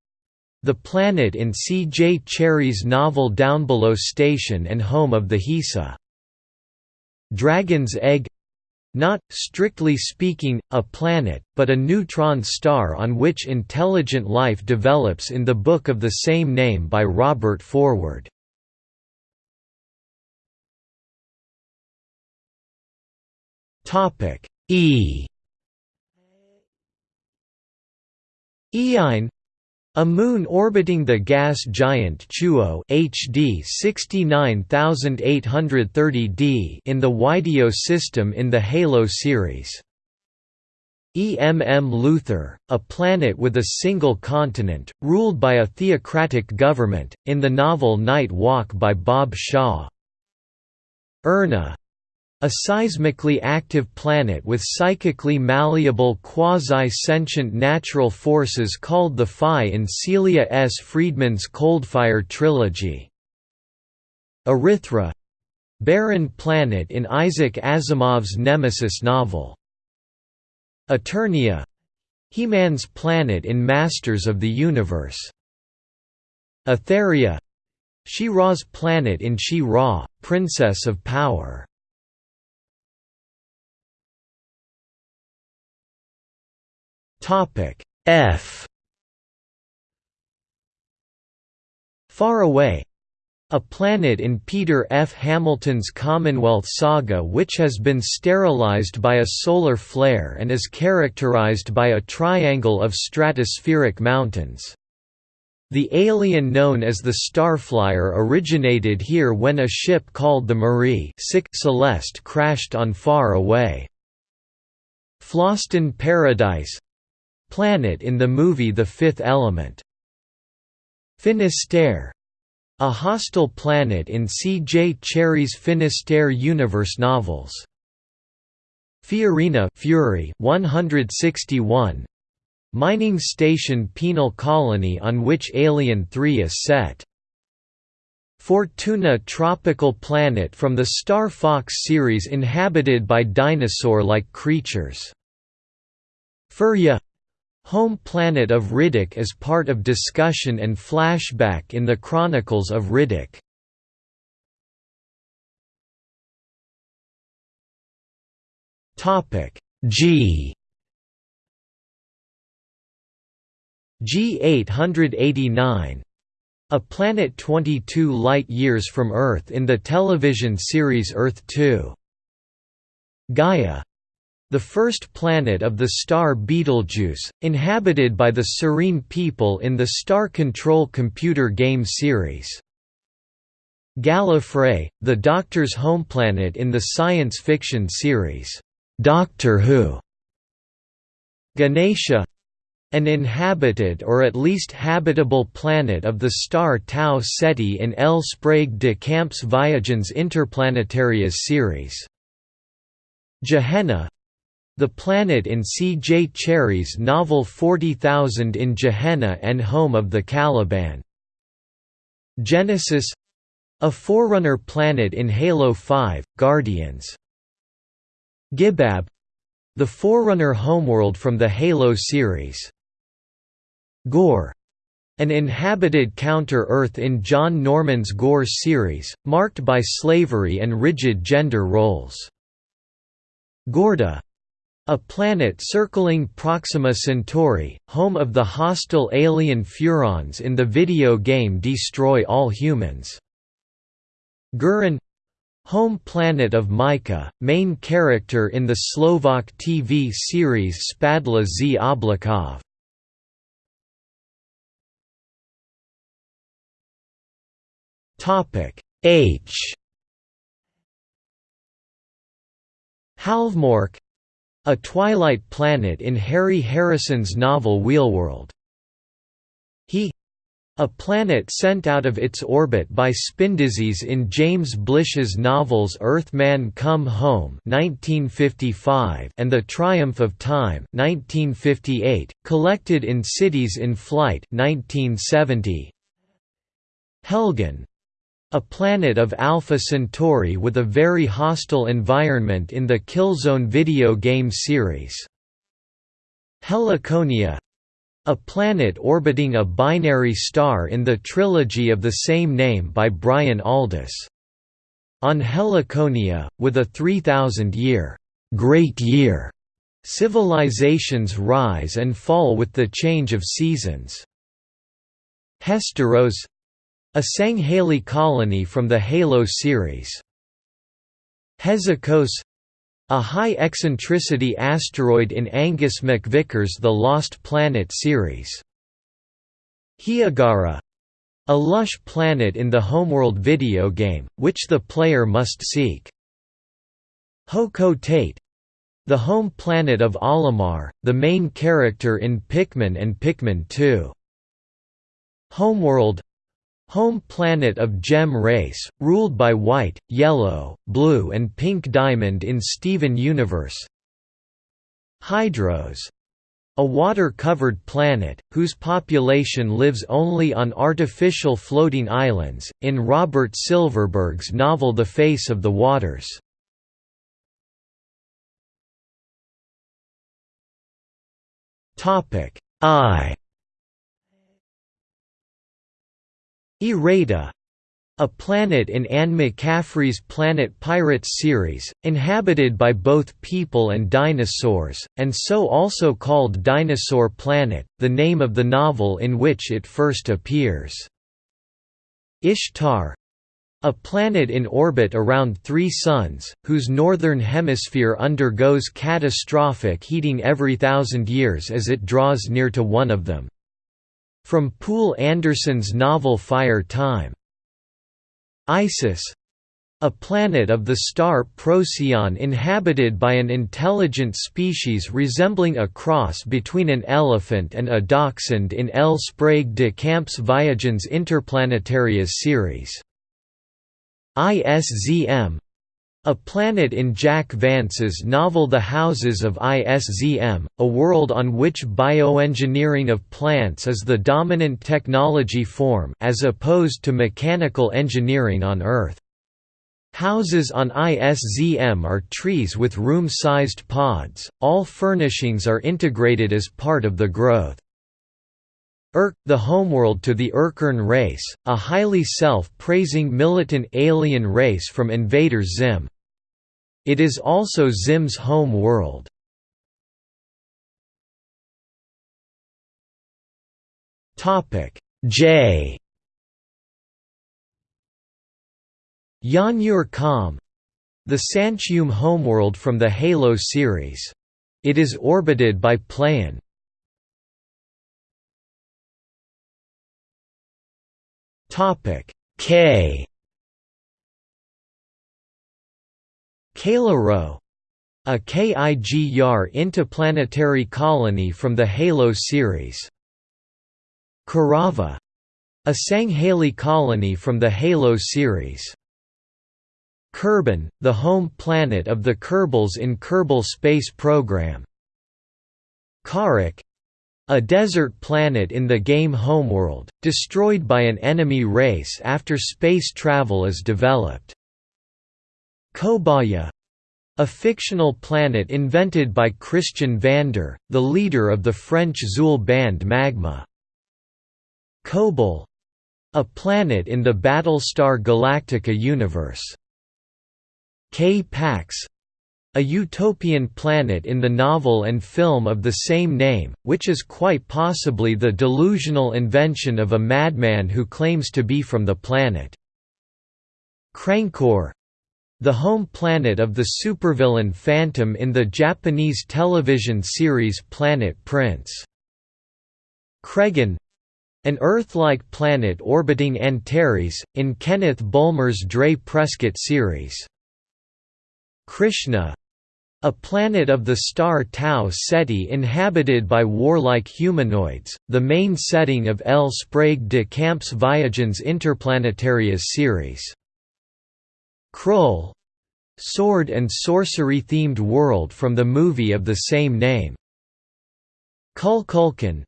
the planet in C. J. Cherryh's novel Down Below Station and home of the Hisa. Dragon's Egg not, strictly speaking, a planet, but a neutron star on which intelligent life develops in the book of the same name by Robert Forward. Topic E Eine a moon orbiting the gas giant Chuo HD 69830d in the Wideo system in the Halo series. EMM Luther, a planet with a single continent, ruled by a theocratic government, in the novel Night Walk by Bob Shaw. Erna, a seismically active planet with psychically malleable quasi-sentient natural forces called the Phi in Celia S. Friedman's Coldfire trilogy. Erythra barren planet in Isaac Asimov's Nemesis novel. Eternia He-Man's planet in Masters of the Universe. Etheria She-Ra's planet in She-Ra, Princess of Power. Topic F Far away a planet in Peter F. Hamilton's Commonwealth saga which has been sterilized by a solar flare and is characterized by a triangle of stratospheric mountains. The alien known as the Starflyer originated here when a ship called the Marie Celeste crashed on Far Away. Fhloston Paradise planet in the movie The Fifth Element. Finisterre a hostile planet in C. J. Cherryh's Finisterre universe novels. Fiorina Fury 161 Mining station penal colony on which Alien 3 is set. Fortuna tropical planet from the Star Fox series inhabited by dinosaur-like creatures. Furia Home planet of Riddick is part of discussion and flashback in the Chronicles of Riddick. Topic G G 889 a planet 22 light-years from Earth in the television series Earth 2. Gaia the first planet of the star Betelgeuse, inhabited by the Serene people in the Star Control computer game series. Gallifrey, the Doctor's home planet in the science fiction series, Doctor Who. Ganesha an inhabited or at least habitable planet of the star Tau Ceti in L. Sprague de Camp's Viagens Interplanetarias series. Gehenna the planet in C. J. Cherryh's novel 40,000 in Gehenna and home of the Caliban. Genesis a forerunner planet in Halo 5, Guardians. Gibab the forerunner homeworld from the Halo series. Gor an inhabited counter-Earth in John Norman's Gor series, marked by slavery and rigid gender roles. Gorda a planet circling Proxima Centauri, home of the hostile alien Furons in the video game Destroy All Humans. Gurin Home planet of Micah, main character in the Slovak TV series Spadla z Oblakov. H Halvmork a twilight planet in Harry Harrison's novel Wheelworld. He a planet sent out of its orbit by spindisease in James Blish's novels Earthman Come Home 1955 and The Triumph of Time 1958, collected in Cities in Flight 1970. Helgen a planet of Alpha Centauri with a very hostile environment in the Killzone video game series. Heliconia a planet orbiting a binary star in the trilogy of the same name by Brian Aldiss. On Heliconia, with a 3,000-year great year, civilizations rise and fall with the change of seasons. Hesteros a Sangheili colony from the Halo series. Hezikos a high-eccentricity asteroid in Angus MacVicar's The Lost Planet series. Hiigara a lush planet in the Homeworld video game, which the player must seek. Hocotate the home planet of Olimar, the main character in Pikmin and Pikmin 2. Homeworld Home planet of Gem race, ruled by white, yellow, blue and pink diamond in Steven Universe. Hydros. A water-covered planet, whose population lives only on artificial floating islands, in Robert Silverberg's novel The Face of the Waters. I Irada a planet in Anne McCaffrey's Planet Pirates series, inhabited by both people and dinosaurs, and so also called Dinosaur Planet, the name of the novel in which it first appears. Ishtar a planet in orbit around three suns, whose northern hemisphere undergoes catastrophic heating every thousand years as it draws near to one of them. From Poul Anderson's novel Fire Time. Isis a planet of the star Procyon inhabited by an intelligent species resembling a cross between an elephant and a dachshund in L. Sprague de Camp's Viagens Interplanetarias series. ISZM a planet in Jack Vance's novel The Houses of ISZM, a world on which bioengineering of plants is the dominant technology form as opposed to mechanical engineering on Earth. Houses on ISZM are trees with room-sized pods, all furnishings are integrated as part of the growth. Irk, the homeworld to the Irken race, a highly self-praising militant alien race from Invader Zim. It is also Zim's home world. Topic J Janjur Qom the San'Shyuum homeworld from the Halo series. It is orbited by Playan, Topic K Kala a KIG-YAR interplanetary colony from the Halo series. Kerava a Sangheili colony from the Halo series. Kerbin, the home planet of the Kerbals in Kerbal Space Program. Kharak a desert planet in the game Homeworld, destroyed by an enemy race after space travel is developed. Kobaya a fictional planet invented by Christian Vander, the leader of the French Zeuhl band Magma. Kobol a planet in the Battlestar Galactica universe. K-Pax a utopian planet in the novel and film of the same name, which is quite possibly the delusional invention of a madman who claims to be from the planet. Krankor the home planet of the supervillain Phantom in the Japanese television series Planet Prince. Kregen an Earth-like planet orbiting Antares, in Kenneth Bulmer's Dray Prescott series. Krishna a planet of the star Tau Ceti inhabited by warlike humanoids, the main setting of L. Sprague de Camp's Viagens Interplanetarias series. Krull sword and sorcery-themed world from the movie of the same name. Kulkulkan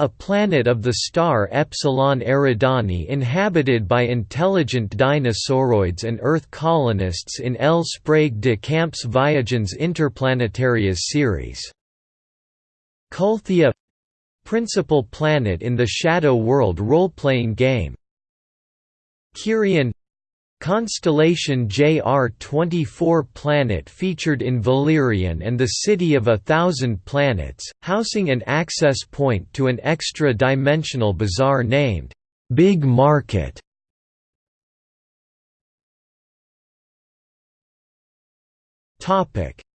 a planet of the star Epsilon Eridani inhabited by intelligent dinosauroids and Earth colonists in L. Sprague de Camp's Viagens Interplanetarias series. Kulthea principal planet in the Shadow World role-playing game. Kirian Constellation JR-24 planet featured in Valerian and the City of a Thousand Planets, housing an access point to an extra-dimensional bazaar named, "'Big Market".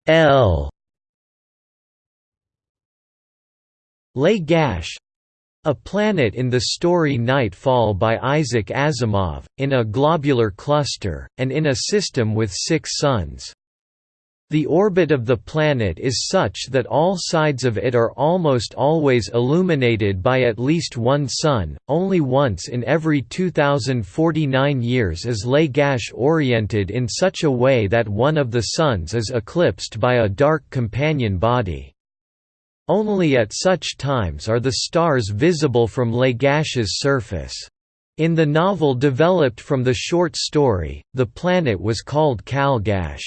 L Lagash a Planet in the Story Nightfall by Isaac Asimov, in a globular cluster, and in a system with six suns. The orbit of the planet is such that all sides of it are almost always illuminated by at least one sun, only once in every 2049 years is Lagash oriented in such a way that one of the suns is eclipsed by a dark companion body. Only at such times are the stars visible from Lagash's surface. In the novel developed from the short story, the planet was called Kalgash.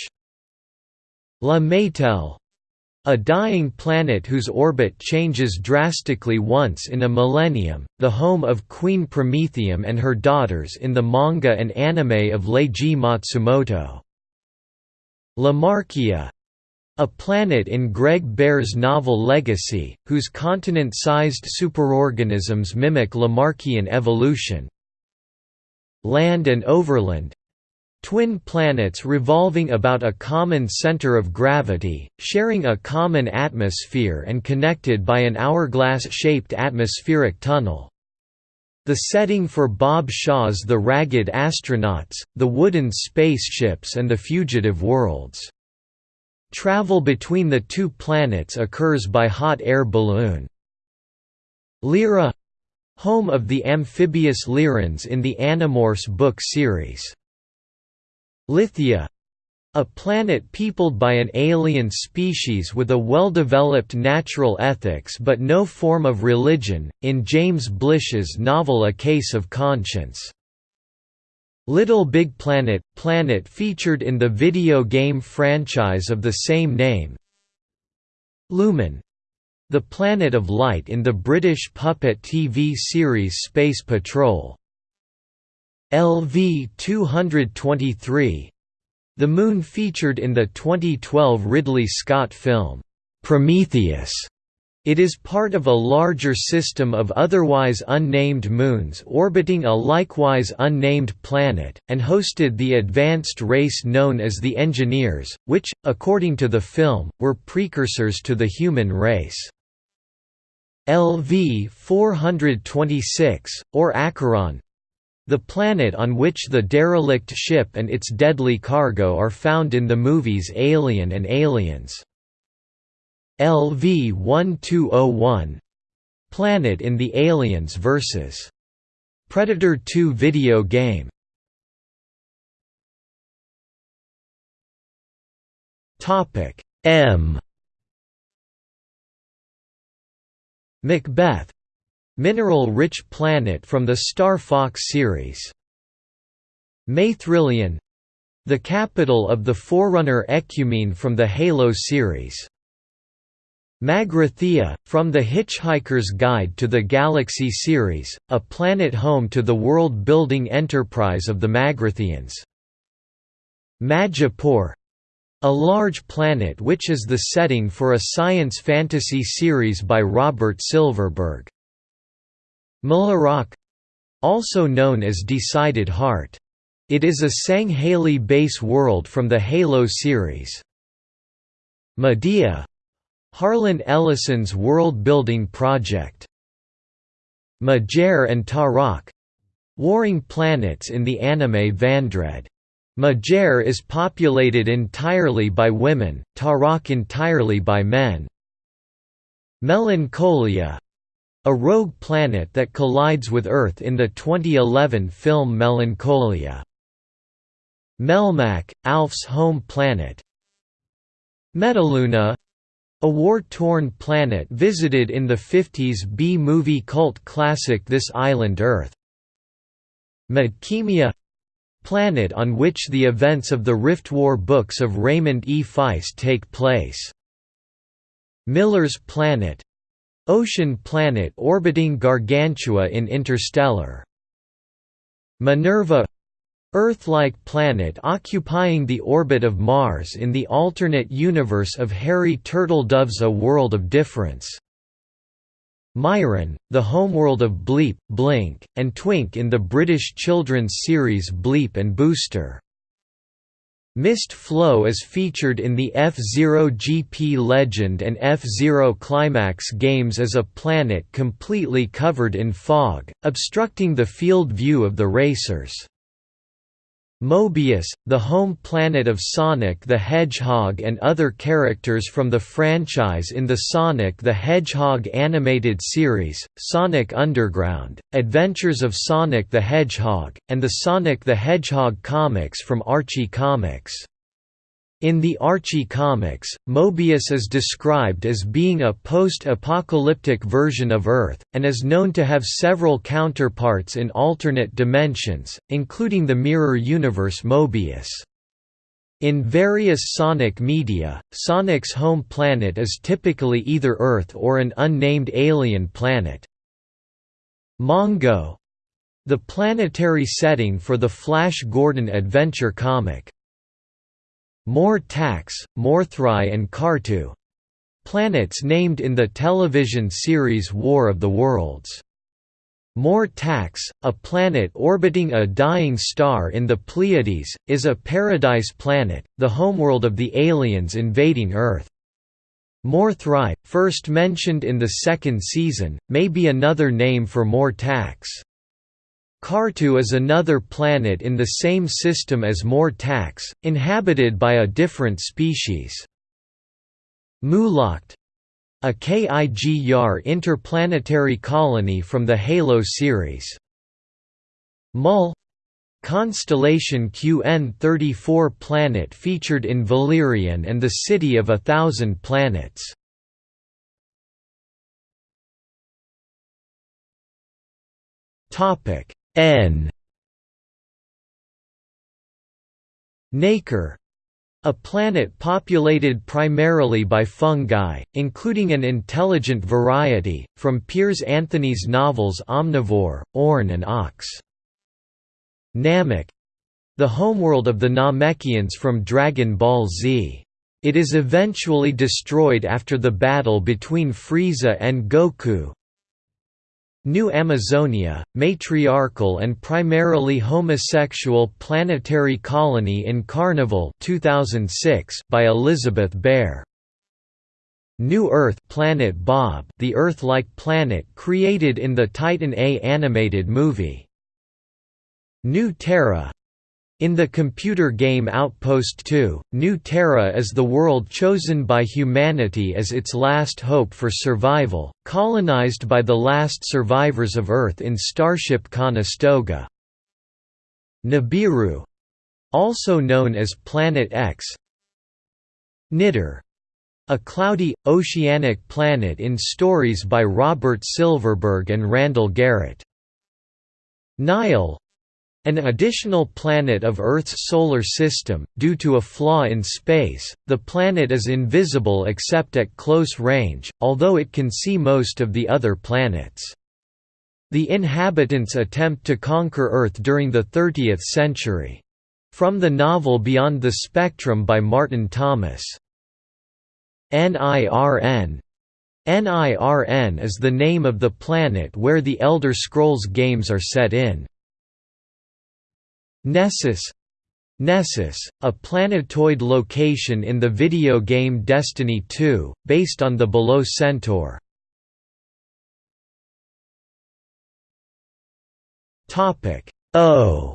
La Maytelle a dying planet whose orbit changes drastically once in a millennium, the home of Queen Promethium and her daughters in the manga and anime of Leiji Matsumoto. Lamarckia a planet in Greg Bear's novel Legacy, whose continent-sized superorganisms mimic Lamarckian evolution. land and overland twin planets revolving about a common center of gravity, sharing a common atmosphere and connected by an hourglass-shaped atmospheric tunnel. The setting for Bob Shaw's The Ragged Astronauts, The Wooden Spaceships and The Fugitive Worlds. Travel between the two planets occurs by hot air balloon. Lyra home of the amphibious Lyrans in the Animorphs book series. Lithia a planet peopled by an alien species with a well-developed natural ethics but no form of religion, in James Blish's novel A Case of Conscience. Little Big Planet – Planet featured in the video game franchise of the same name Lumen — the planet of light in the British puppet TV series Space Patrol LV-223 the Moon featured in the 2012 Ridley Scott film, Prometheus. It is part of a larger system of otherwise unnamed moons orbiting a likewise unnamed planet, and hosted the advanced race known as the Engineers, which, according to the film, were precursors to the human race. LV 426, or Acheron, the planet on which the derelict ship and its deadly cargo are found in the movies Alien and Aliens. LV-1201 Planet in the Aliens vs. Predator 2 video game M Macbeth Mineral-rich planet from the Star Fox series. Maethrillian the capital of the Forerunner Ecumene from the Halo series. Magrathea, from the Hitchhiker's Guide to the Galaxy series, a planet home to the world-building enterprise of the Magratheans. Majipoor a large planet which is the setting for a science fantasy series by Robert Silverberg. Mularok also known as Decided Heart. It is a Sangheili base world from the Halo series. Medea Harlan Ellison's world-building project. Majer and Tarak warring planets in the anime Vandread. Majer is populated entirely by women, Tarak entirely by men. Melancholia a rogue planet that collides with Earth in the 2011 film Melancholia. Melmac, Alf's home planet Metaluna a war-torn planet visited in the 50s B-movie cult classic This Island Earth. Midkemia planet on which the events of the Rift War books of Raymond E. Feist take place. Miller's Planet Ocean planet orbiting Gargantua in Interstellar. Minerva Earth-like planet occupying the orbit of Mars in the alternate universe of Harry Turtledove's A World of Difference. Myron, the homeworld of Bleep, Blink, and Twink in the British children's series Bleep and Booster. Mist Flow is featured in the F-Zero GP Legend and F-Zero Climax games as a planet completely covered in fog, obstructing the field view of the racers. Mobius, the home planet of Sonic the Hedgehog and other characters from the franchise in the Sonic the Hedgehog animated series, Sonic Underground, Adventures of Sonic the Hedgehog, and the Sonic the Hedgehog comics from Archie Comics. In the Archie comics, Mobius is described as being a post-apocalyptic version of Earth, and is known to have several counterparts in alternate dimensions, including the mirror universe Mobius. In various Sonic media, Sonic's home planet is typically either Earth or an unnamed alien planet. Mongo the planetary setting for the Flash Gordon adventure comic. More Tax, Mor-Thri and Qartu planets named in the television series War of the Worlds. Mor-Tax, a planet orbiting a dying star in the Pleiades, is a paradise planet, the homeworld of the aliens invading Earth. Mor-Thri, first mentioned in the second season, may be another name for Mor-Tax. Qartu is another planet in the same system as Mor-Tax, inhabited by a different species. Mulacht, a KIG-YAR interplanetary colony from the Halo series. Mul Constellation QN34 planet featured in Valerian and the City of a Thousand Planets. N a planet populated primarily by fungi, including an intelligent variety, from Piers Anthony's novels Omnivore, Orn and Ox. Namek the homeworld of the Namekians from Dragon Ball Z. It is eventually destroyed after the battle between Frieza and Goku, New Amazonia, matriarchal and primarily homosexual planetary colony in Carnival 2006 by Elizabeth Bear. New Earth Planet Bob the Earth-like planet created in the Titan A animated movie. New Terra in the computer game Outpost 2, New Terra is the world chosen by humanity as its last hope for survival, colonized by the last survivors of Earth in Starship Conestoga. Nibiru also known as Planet X Nidir a cloudy, oceanic planet in stories by Robert Silverberg and Randall Garrett. Nile an additional planet of Earth's solar system, due to a flaw in space, the planet is invisible except at close range, although it can see most of the other planets. The inhabitants attempt to conquer Earth during the 30th century. From the novel Beyond the Spectrum by Martin Thomas. NIRN NIRN is the name of the planet where the Elder Scrolls games are set in. Nessus Nessus, a planetoid location in the video game Destiny 2, based on the Below Centaur. O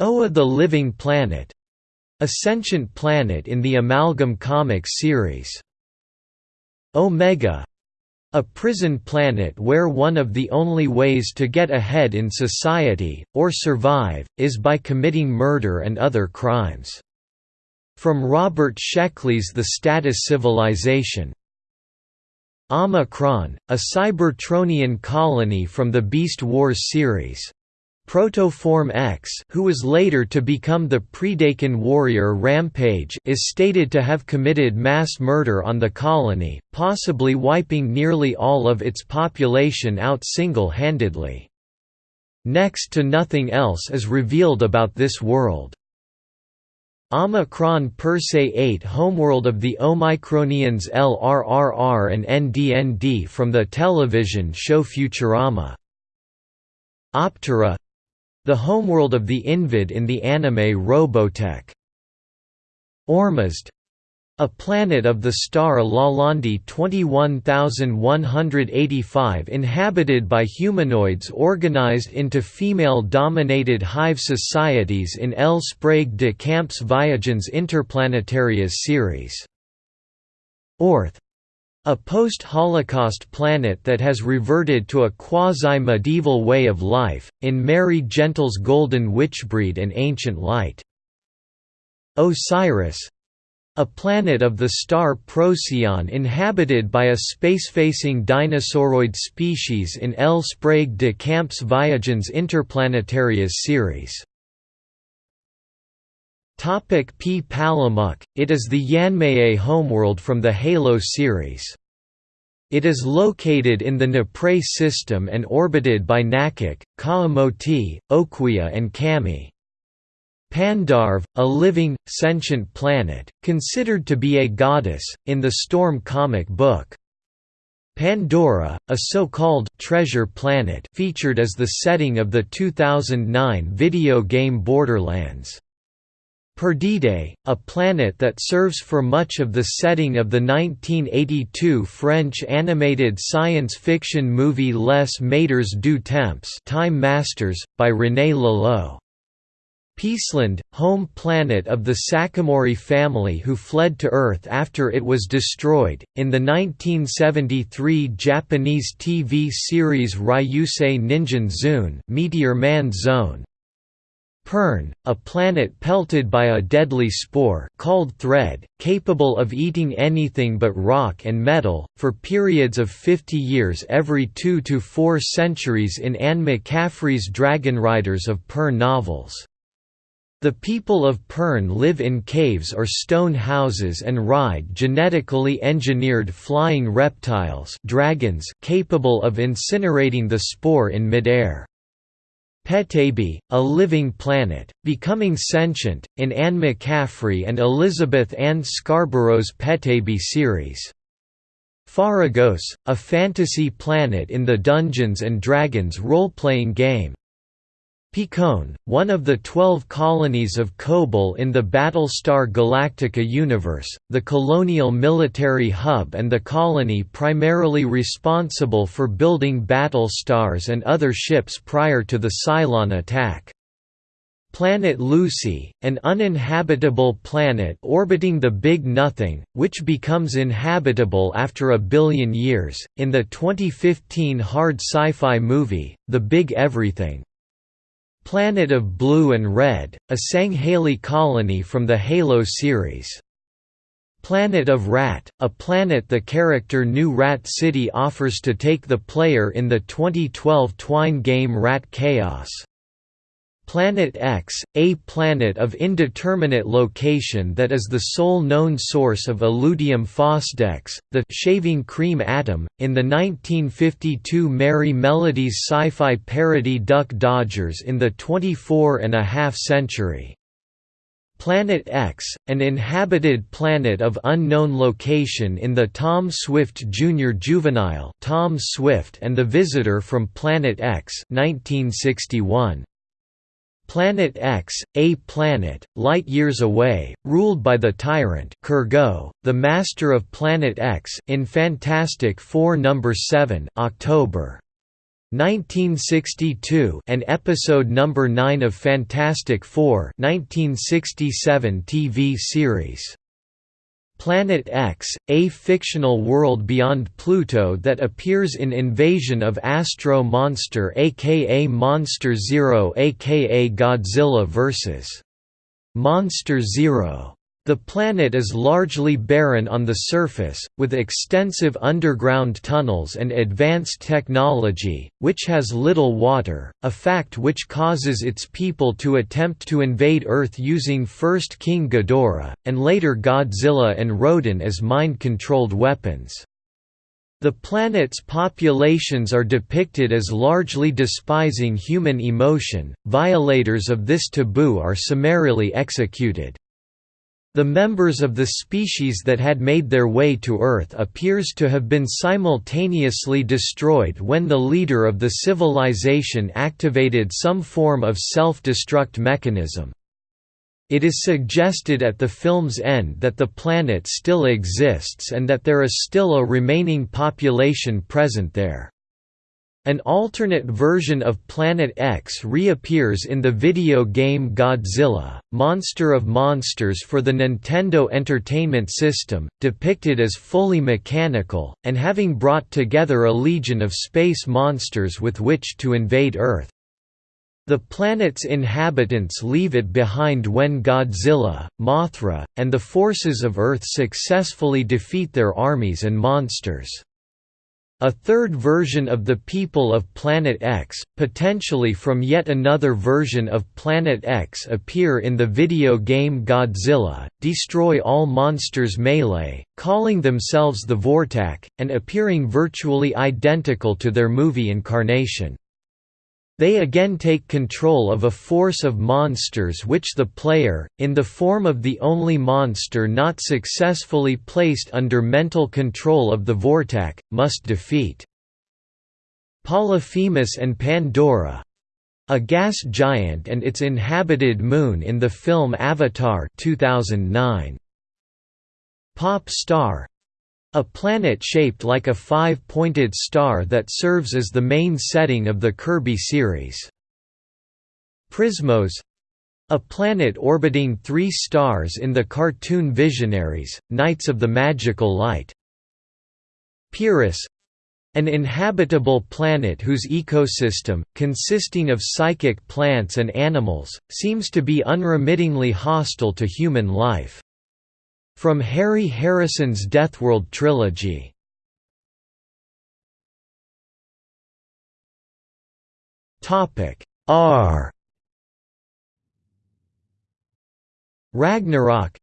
Oa the Living Planet a sentient planet in the Amalgam Comics series. Omega a prison planet where one of the only ways to get ahead in society, or survive, is by committing murder and other crimes. From Robert Sheckley's The Status Civilization. Omicron, a Cybertronian colony from the Beast Wars series. Protoform X who was later to become the Predacon warrior Rampage is stated to have committed mass murder on the colony, possibly wiping nearly all of its population out single-handedly. Next to nothing else is revealed about this world. Omicron Persei 8 homeworld of the Omicronians LRRR and NDND from the television show Futurama. Optera the homeworld of the Invid in the anime Robotech. Ormazd a planet of the star Lalande 21185 inhabited by humanoids organized into female-dominated hive societies in L. Sprague de Camp's Viagens Interplanetarias series. Orth a post-Holocaust planet that has reverted to a quasi-medieval way of life, in Mary Gentle's Golden Witchbreed and Ancient Light. Osiris a planet of the star Procyon inhabited by a space-facing dinosauroid species in L. Sprague de Camp's Viagens Interplanetarias series. Topic P. Palamuk, it is the Yanmei homeworld from the Halo series. It is located in the Nipre system and orbited by Nakek, Kaamoti, Oquia and Kami. Pandarv, a living, sentient planet, considered to be a goddess, in the Storm comic book. Pandora, a so-called «treasure planet» featured as the setting of the 2009 video game Borderlands. Perdide, a planet that serves for much of the setting of the 1982 French animated science fiction movie Les Maîtres du Temps Time Masters, by René Laloux. Peaceland, home planet of the Sakamori family who fled to Earth after it was destroyed, in the 1973 Japanese TV series Ryusei Ningen Zune Meteor Man Zone. Pern, a planet pelted by a deadly spore called Thread, capable of eating anything but rock and metal, for periods of 50 years every two to four centuries in Anne McCaffrey's Dragon Riders of Pern novels. The people of Pern live in caves or stone houses and ride genetically engineered flying reptiles dragons capable of incinerating the spore in midair. Petaybee, a living planet, becoming sentient, in Anne McCaffrey and Elizabeth Ann Scarborough's Petaybee series. Faragos, a fantasy planet in the Dungeons & Dragons role-playing game. Picon, one of the twelve colonies of Kobol in the Battlestar Galactica universe, the colonial military hub and the colony primarily responsible for building battlestars and other ships prior to the Cylon attack. Planet Lucy, an uninhabitable planet orbiting the Big Nothing, which becomes inhabitable after a billion years, in the 2015 hard sci-fi movie, The Big Everything. Planet of Blue and Red, a Sangheili colony from the Halo series. Planet of Rat, a planet the character New Rat City offers to take the player in the 2012 Twine game Rat Chaos. Planet X, a planet of indeterminate location that is the sole known source of Illudium Phosdex, the shaving cream atom, in the 1952 Merrie Melodies sci-fi parody Duck Dodgers in the 24 and a half century. Planet X, an inhabited planet of unknown location in the Tom Swift Jr. Juvenile Tom Swift and the Visitor from Planet X 1961. Planet X, a planet, light-years away, ruled by the tyrant Kurgo, the master of Planet X in Fantastic Four number 7 October 1962 and episode number 9 of Fantastic Four 1967 TV series. Planet X, a fictional world beyond Pluto that appears in Invasion of Astro Monster aka Monster Zero aka Godzilla vs. Monster Zero. The planet is largely barren on the surface, with extensive underground tunnels and advanced technology, which has little water, a fact which causes its people to attempt to invade Earth using first King Ghidorah, and later Godzilla and Rodan as mind-controlled weapons. The planet's populations are depicted as largely despising human emotion, violators of this taboo are summarily executed. The members of the species that had made their way to Earth appears to have been simultaneously destroyed when the leader of the civilization activated some form of self-destruct mechanism. It is suggested at the film's end that the planet still exists and that there is still a remaining population present there. An alternate version of Planet X reappears in the video game Godzilla, Monster of Monsters for the Nintendo Entertainment System, depicted as fully mechanical, and having brought together a legion of space monsters with which to invade Earth. The planet's inhabitants leave it behind when Godzilla, Mothra, and the forces of Earth successfully defeat their armies and monsters. A third version of the people of Planet X, potentially from yet another version of Planet X appear in the video game Godzilla, destroy all monsters melee, calling themselves the Vortac, and appearing virtually identical to their movie incarnation. They again take control of a force of monsters which the player, in the form of the only monster not successfully placed under mental control of the Vortac, must defeat. Polyphemus and Pandora a gas giant and its inhabited moon in the film Avatar 2009. Pop Star a planet shaped like a five-pointed star that serves as the main setting of the Kirby series. Prismos a planet orbiting three stars in the cartoon Visionaries, Knights of the Magical Light. Pyrrhus an inhabitable planet whose ecosystem, consisting of psychic plants and animals, seems to be unremittingly hostile to human life. From Harry Harrison's Deathworld trilogy. R Ragnarok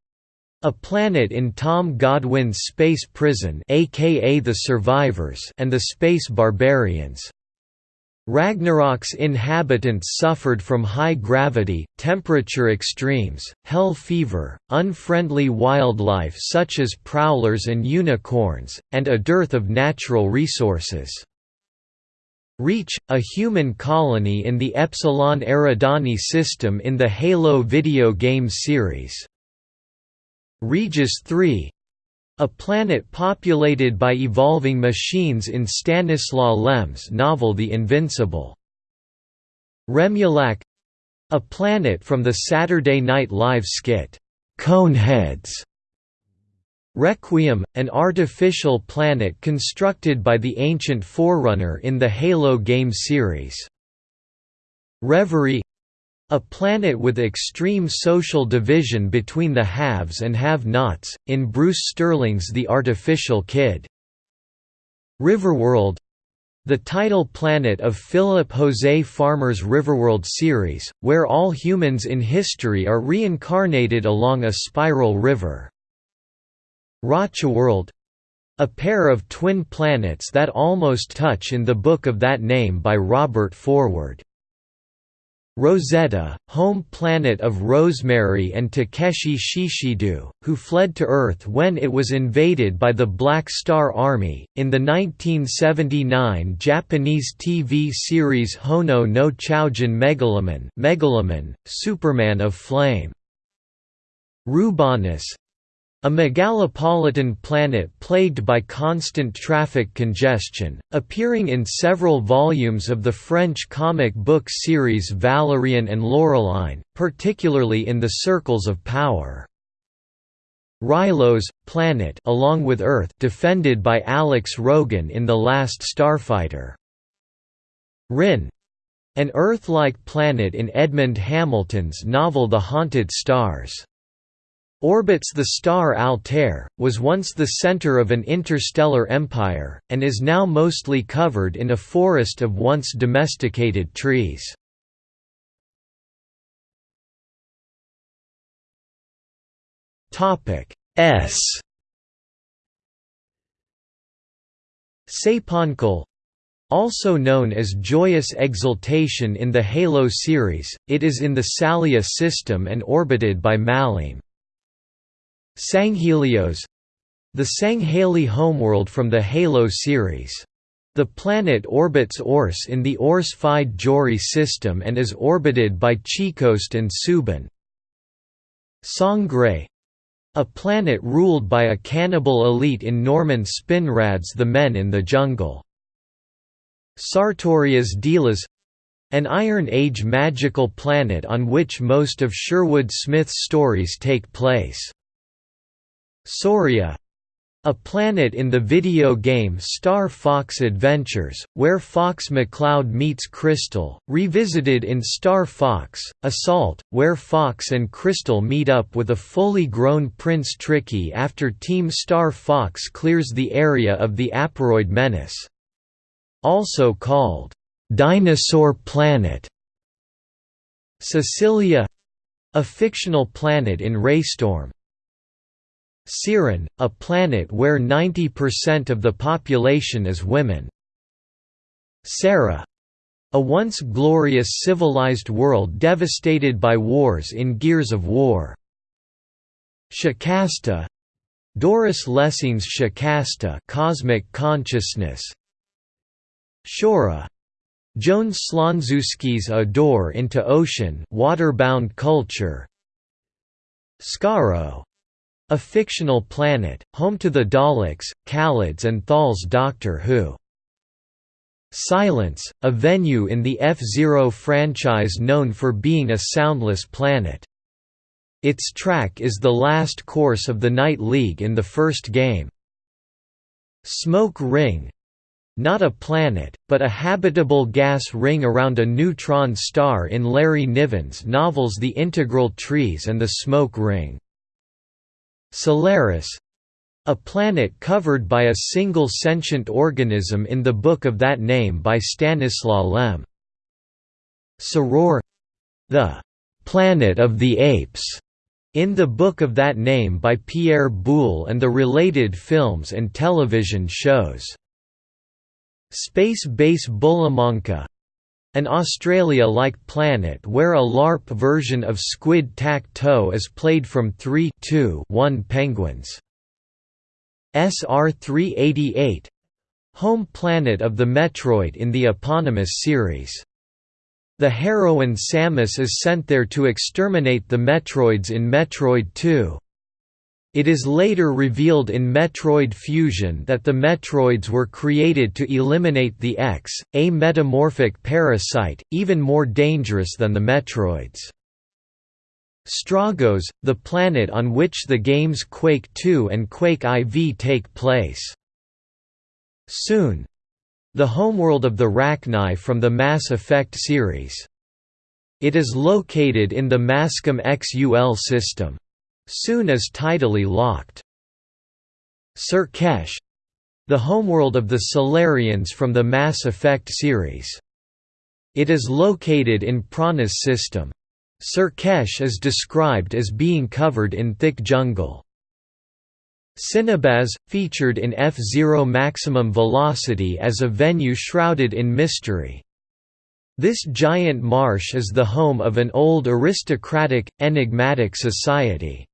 a planet in Tom Godwin's Space Prison aka The Survivors and the Space Barbarians. Ragnarok's inhabitants suffered from high gravity, temperature extremes, hell fever, unfriendly wildlife such as prowlers and unicorns, and a dearth of natural resources. Reach, a human colony in the Epsilon Eridani system in the Halo video game series. Regis 3 a planet populated by evolving machines in Stanislaw Lem's novel The Invincible. Remulak a planet from the Saturday Night Live skit, Coneheads. Requiem, an artificial planet constructed by the ancient Forerunner in the Halo game series. Reverie a planet with extreme social division between the haves and have-nots, in Bruce Sterling's The Artificial Kid. Riverworld the title planet of Philip Jose Farmer's Riverworld series, where all humans in history are reincarnated along a spiral river. Rocheworld a pair of twin planets that almost touch in the book of that name by Robert Forward. Rosetta, home planet of Rosemary and Takeshi Shishido, who fled to Earth when it was invaded by the Black Star Army, in the 1979 Japanese TV series Hono no Choujin Megaloman, Megaloman Superman of Flame. Rubanis, a megalopolitan planet plagued by constant traffic congestion, appearing in several volumes of the French comic book series Valerian and Laureline, particularly in the Circles of Power. Rylos, planet along with Earth defended by Alex Rogan in The Last Starfighter. Rin an Earth-like planet in Edmond Hamilton's novel The Haunted Stars. Orbits the star Altair, was once the center of an interstellar empire, and is now mostly covered in a forest of once domesticated trees. S Saponkal also known as Joyous Exultation in the Halo series, it is in the Salia system and orbited by Malim. Sanghelios the Sangheili homeworld from the Halo series. The planet orbits Ors in the Ors-Phi Jori system and is orbited by Chikost and Subin. Sangre a planet ruled by a cannibal elite in Norman Spinrad's The Men in the Jungle. Sartorius Delos an Iron Age magical planet on which most of Sherwood Smith's stories take place. Sauria a planet in the video game Star Fox Adventures, where Fox McCloud meets Krystal, revisited in Star Fox, Assault, where Fox and Krystal meet up with a fully grown Prince Tricky after Team Star Fox clears the area of the Aparoid Menace. Also called, "'Dinosaur Planet' Sicilia a fictional planet in Raystorm, Siren, a planet where 90% of the population is women. Sera A once glorious civilized world devastated by wars in Gears of War. Shikasta Doris Lessing's Shikasta Cosmic Consciousness Shora Joan Slonczewski's A Door into Ocean waterbound culture Skaro a fictional planet, home to the Daleks, Kaleds and Thal's Doctor Who. Silence, a venue in the F-Zero franchise known for being a soundless planet. Its track is the last course of the Night League in the first game. Smoke Ring not a planet, but a habitable gas ring around a neutron star in Larry Niven's novels The Integral Trees and the Smoke Ring. Solaris a planet covered by a single sentient organism in the book of that name by Stanislaw Lem. Soror the planet of the apes in the book of that name by Pierre Boulle and the related films and television shows. Space Base Bullamaunca an Australia-like planet where a LARP version of Squid Tac-Toe is played from 3 1 penguins. SR-388 home planet of the Metroid in the eponymous series. The heroine Samus is sent there to exterminate the Metroids in Metroid 2. It is later revealed in Metroid Fusion that the Metroids were created to eliminate the X, a metamorphic parasite, even more dangerous than the Metroids. Stroggos, the planet on which the games Quake 2 and Quake IV take place. Soon. The homeworld of the Rachni from the Mass Effect series. It is located in the Maskim Xul system. Soon is tidally locked. Sur'Kesh the homeworld of the Salarians from the Mass Effect series. It is located in Pranas system. Sur'Kesh is described as being covered in thick jungle. Cinnabaz, featured in F-Zero Maximum Velocity as a venue shrouded in mystery. This giant marsh is the home of an old aristocratic, enigmatic society.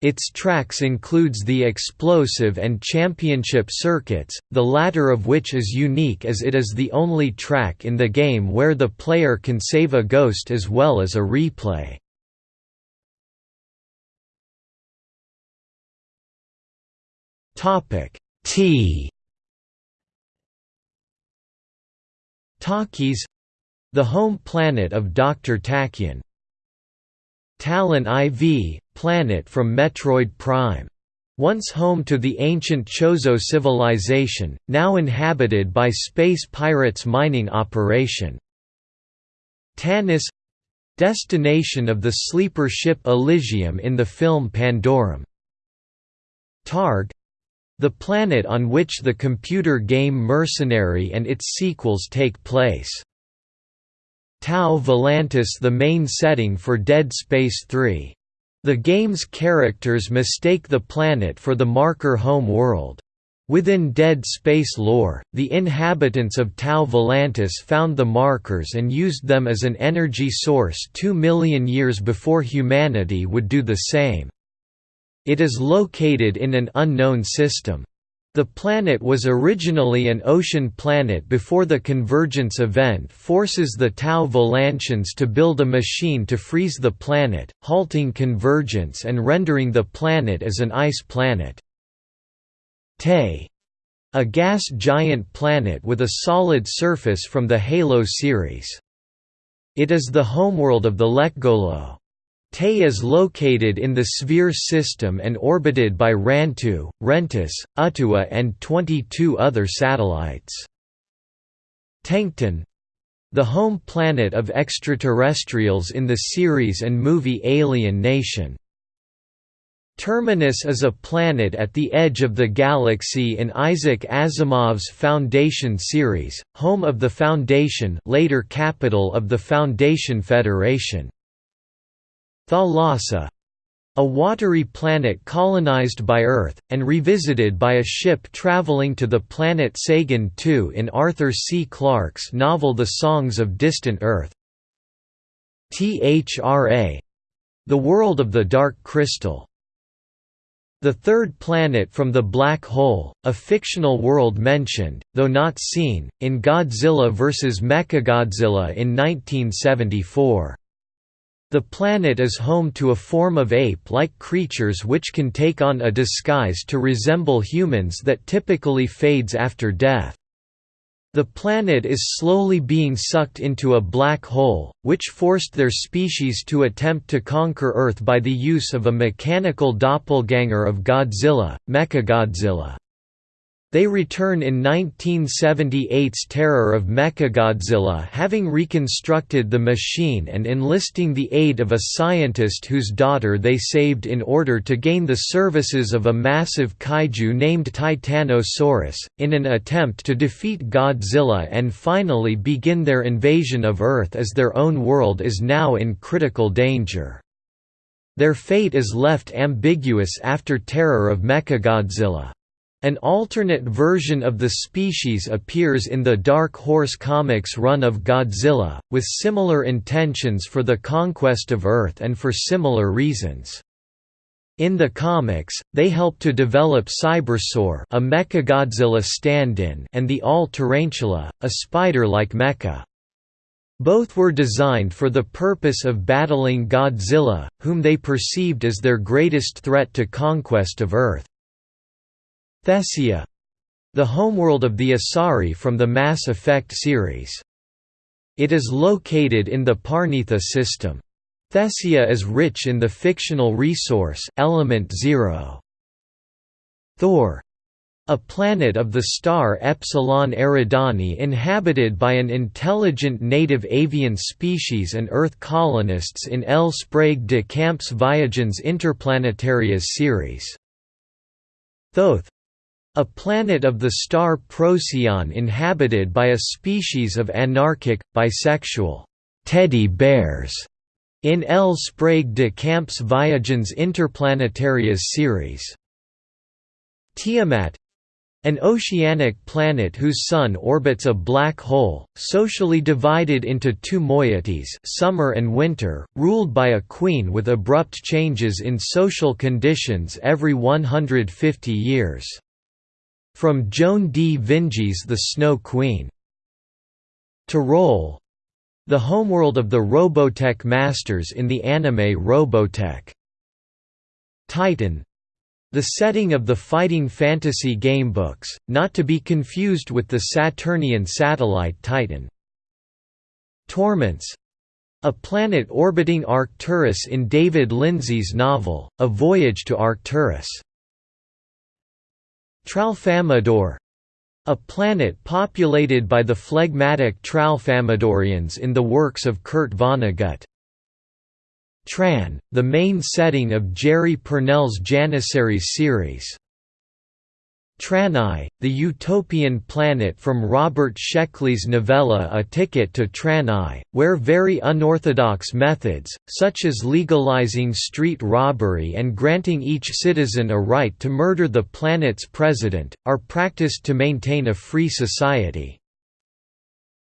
Its tracks includes the explosive and championship circuits, the latter of which is unique as it is the only track in the game where the player can save a ghost as well as a replay. T Takis the home planet of Dr. Tachyon Talon IV, planet from Metroid Prime. Once home to the ancient Chozo civilization, now inhabited by space pirates mining operation. Tanis destination of the sleeper ship Elysium in the film Pandorum. Targ the planet on which the computer game Mercenary and its sequels take place. Tau Volantis the main setting for Dead Space 3. The game's characters mistake the planet for the marker home world. Within Dead Space lore, the inhabitants of Tau Volantis found the markers and used them as an energy source two million years before humanity would do the same. It is located in an unknown system. The planet was originally an ocean planet before the convergence event forces the Tau Volantians to build a machine to freeze the planet, halting convergence and rendering the planet as an ice planet. Te a gas giant planet with a solid surface from the Halo series. It is the homeworld of the Lekgolo. Te is located in the Sphere system and orbited by Rantu, Rentus, Utua and 22 other satellites. Tencton the home planet of extraterrestrials in the series and movie Alien Nation. Terminus is a planet at the edge of the galaxy in Isaac Asimov's Foundation series, home of the Foundation later capital of the Foundation Federation. Thalassa A watery planet colonized by Earth, and revisited by a ship traveling to the planet Sagan II in Arthur C. Clarke's novel The Songs of Distant Earth. THRA. The World of the Dark Crystal. The third planet from the Black Hole, a fictional world mentioned, though not seen, in Godzilla vs. Mechagodzilla in 1974. The planet is home to a form of ape-like creatures which can take on a disguise to resemble humans that typically fades after death. The planet is slowly being sucked into a black hole, which forced their species to attempt to conquer Earth by the use of a mechanical doppelganger of Godzilla, Mechagodzilla. They return in 1978's Terror of Mechagodzilla having reconstructed the machine and enlisting the aid of a scientist whose daughter they saved in order to gain the services of a massive kaiju named Titanosaurus, in an attempt to defeat Godzilla and finally begin their invasion of Earth as their own world is now in critical danger. Their fate is left ambiguous after Terror of Mechagodzilla. An alternate version of the species appears in the Dark Horse Comics run of Godzilla, with similar intentions for the conquest of Earth and for similar reasons. In the comics, they help to develop Cybersaur a Mechagodzilla stand-in and the All-Tarantula, a spider-like mecha. Both were designed for the purpose of battling Godzilla, whom they perceived as their greatest threat to conquest of Earth. Thessia the homeworld of the Asari from the Mass Effect series. It is located in the Parnitha system. Thessia is rich in the fictional resource, element zero. Thor a planet of the star Epsilon Eridani inhabited by an intelligent native avian species and Earth colonists in L. Sprague de Camp's Viagens Interplanetarias series. Thoth a planet of the star Procyon inhabited by a species of anarchic, bisexual teddy bears in L. Sprague de Camp's Viagens Interplanetarias series. Tiamat an oceanic planet whose sun orbits a black hole, socially divided into two moieties summer and winter, ruled by a queen with abrupt changes in social conditions every 150 years. From Joan D. Vinge's The Snow Queen. Tirol the homeworld of the Robotech masters in the anime Robotech. Titan the setting of the fighting fantasy gamebooks, not to be confused with the Saturnian satellite Titan. Tormance a planet orbiting Arcturus in David Lindsay's novel, A Voyage to Arcturus. Tralfamadore a planet populated by the phlegmatic Tralfamadorians in the works of Kurt Vonnegut. Tran, the main setting of Jerry Pournelle's Janissaries series. Tranai, the utopian planet from Robert Sheckley's novella A Ticket to Tranai, where very unorthodox methods, such as legalizing street robbery and granting each citizen a right to murder the planet's president, are practiced to maintain a free society.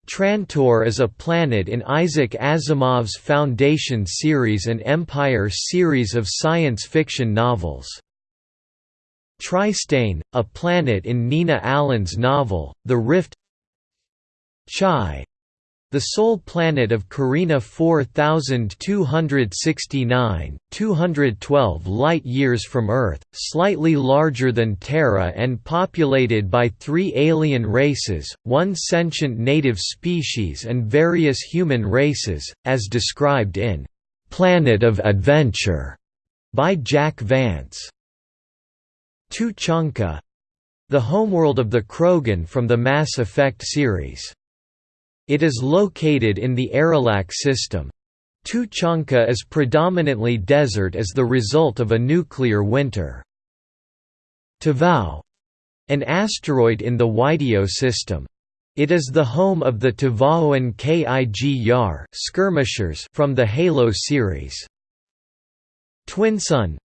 Trantor is a planet in Isaac Asimov's Foundation series and Empire series of science fiction novels. Tristane, a planet in Nina Allan's novel, The Rift Tschai the sole planet of Carina 4269, 212 light-years from Earth, slightly larger than Terra and populated by three alien races, one sentient native species and various human races, as described in "'Planet of Adventure' by Jack Vance. Tuchanka the homeworld of the Krogan from the Mass Effect series. It is located in the Aralak system. Tuchanka is predominantly desert as the result of a nuclear winter. Tavau an asteroid in the Wydio system. It is the home of the Tavaoan Kig Yar skirmishers from the Halo series. Twin Sun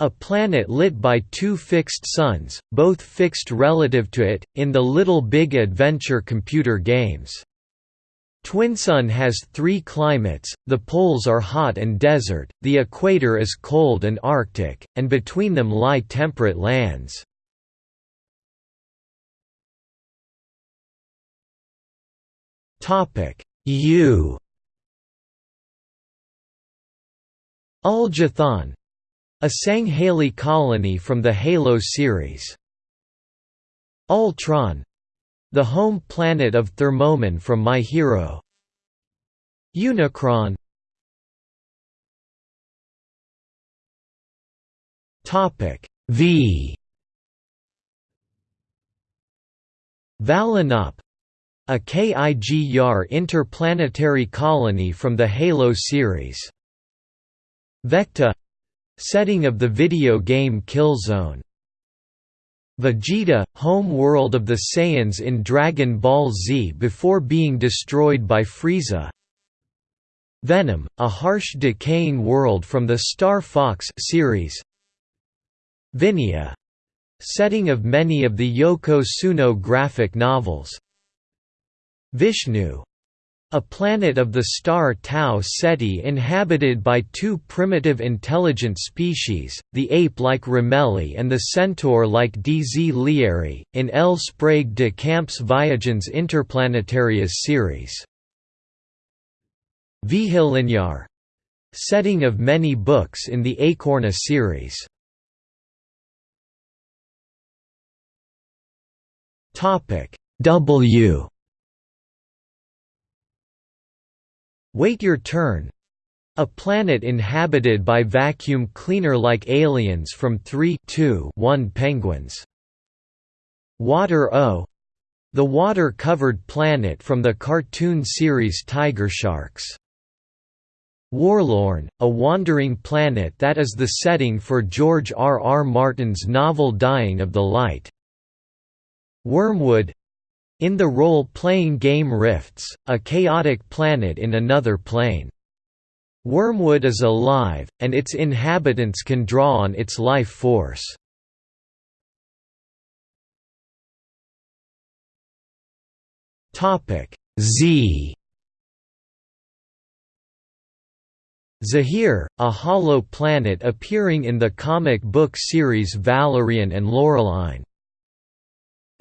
a planet lit by two fixed suns, both fixed relative to it, in the Little Big Adventure computer games. Twinsun has three climates, the poles are hot and desert, the equator is cold and arctic, and between them lie temperate lands. U Ul-Jathan a Sangheili colony from the Halo series. Ultron the home planet of Thermoman from My Hero. Unicron Topic V Valinop a KIG-YAR interplanetary colony from the Halo series. Vecta Setting of the video game Killzone. Vegeta, home world of the Saiyans in Dragon Ball Z before being destroyed by Frieza. Venom, a harsh decaying world from the Star Fox series. Vinia setting of many of the Yoko Tsuno graphic novels. Vishnu a planet of the star Tau Ceti inhabited by two primitive intelligent species, the ape-like Remeli and the centaur-like DZ Lieri, in L. Sprague de Camp's Viagens Interplanetarias series. Vihilinyar setting of many books in the Acorna series. W Wait Your Turn a planet inhabited by vacuum cleaner-like aliens from 3 2 1 penguins. Water O the water-covered planet from the cartoon series Tiger Sharks. Worlorn, a wandering planet that is the setting for George R. R. Martin's novel Dying of the Light. Wormwood in the role-playing game Rifts, a chaotic planet in another plane. Wormwood is alive, and its inhabitants can draw on its life force. Z Zahir, a hollow planet appearing in the comic book series Valerian and Laureline.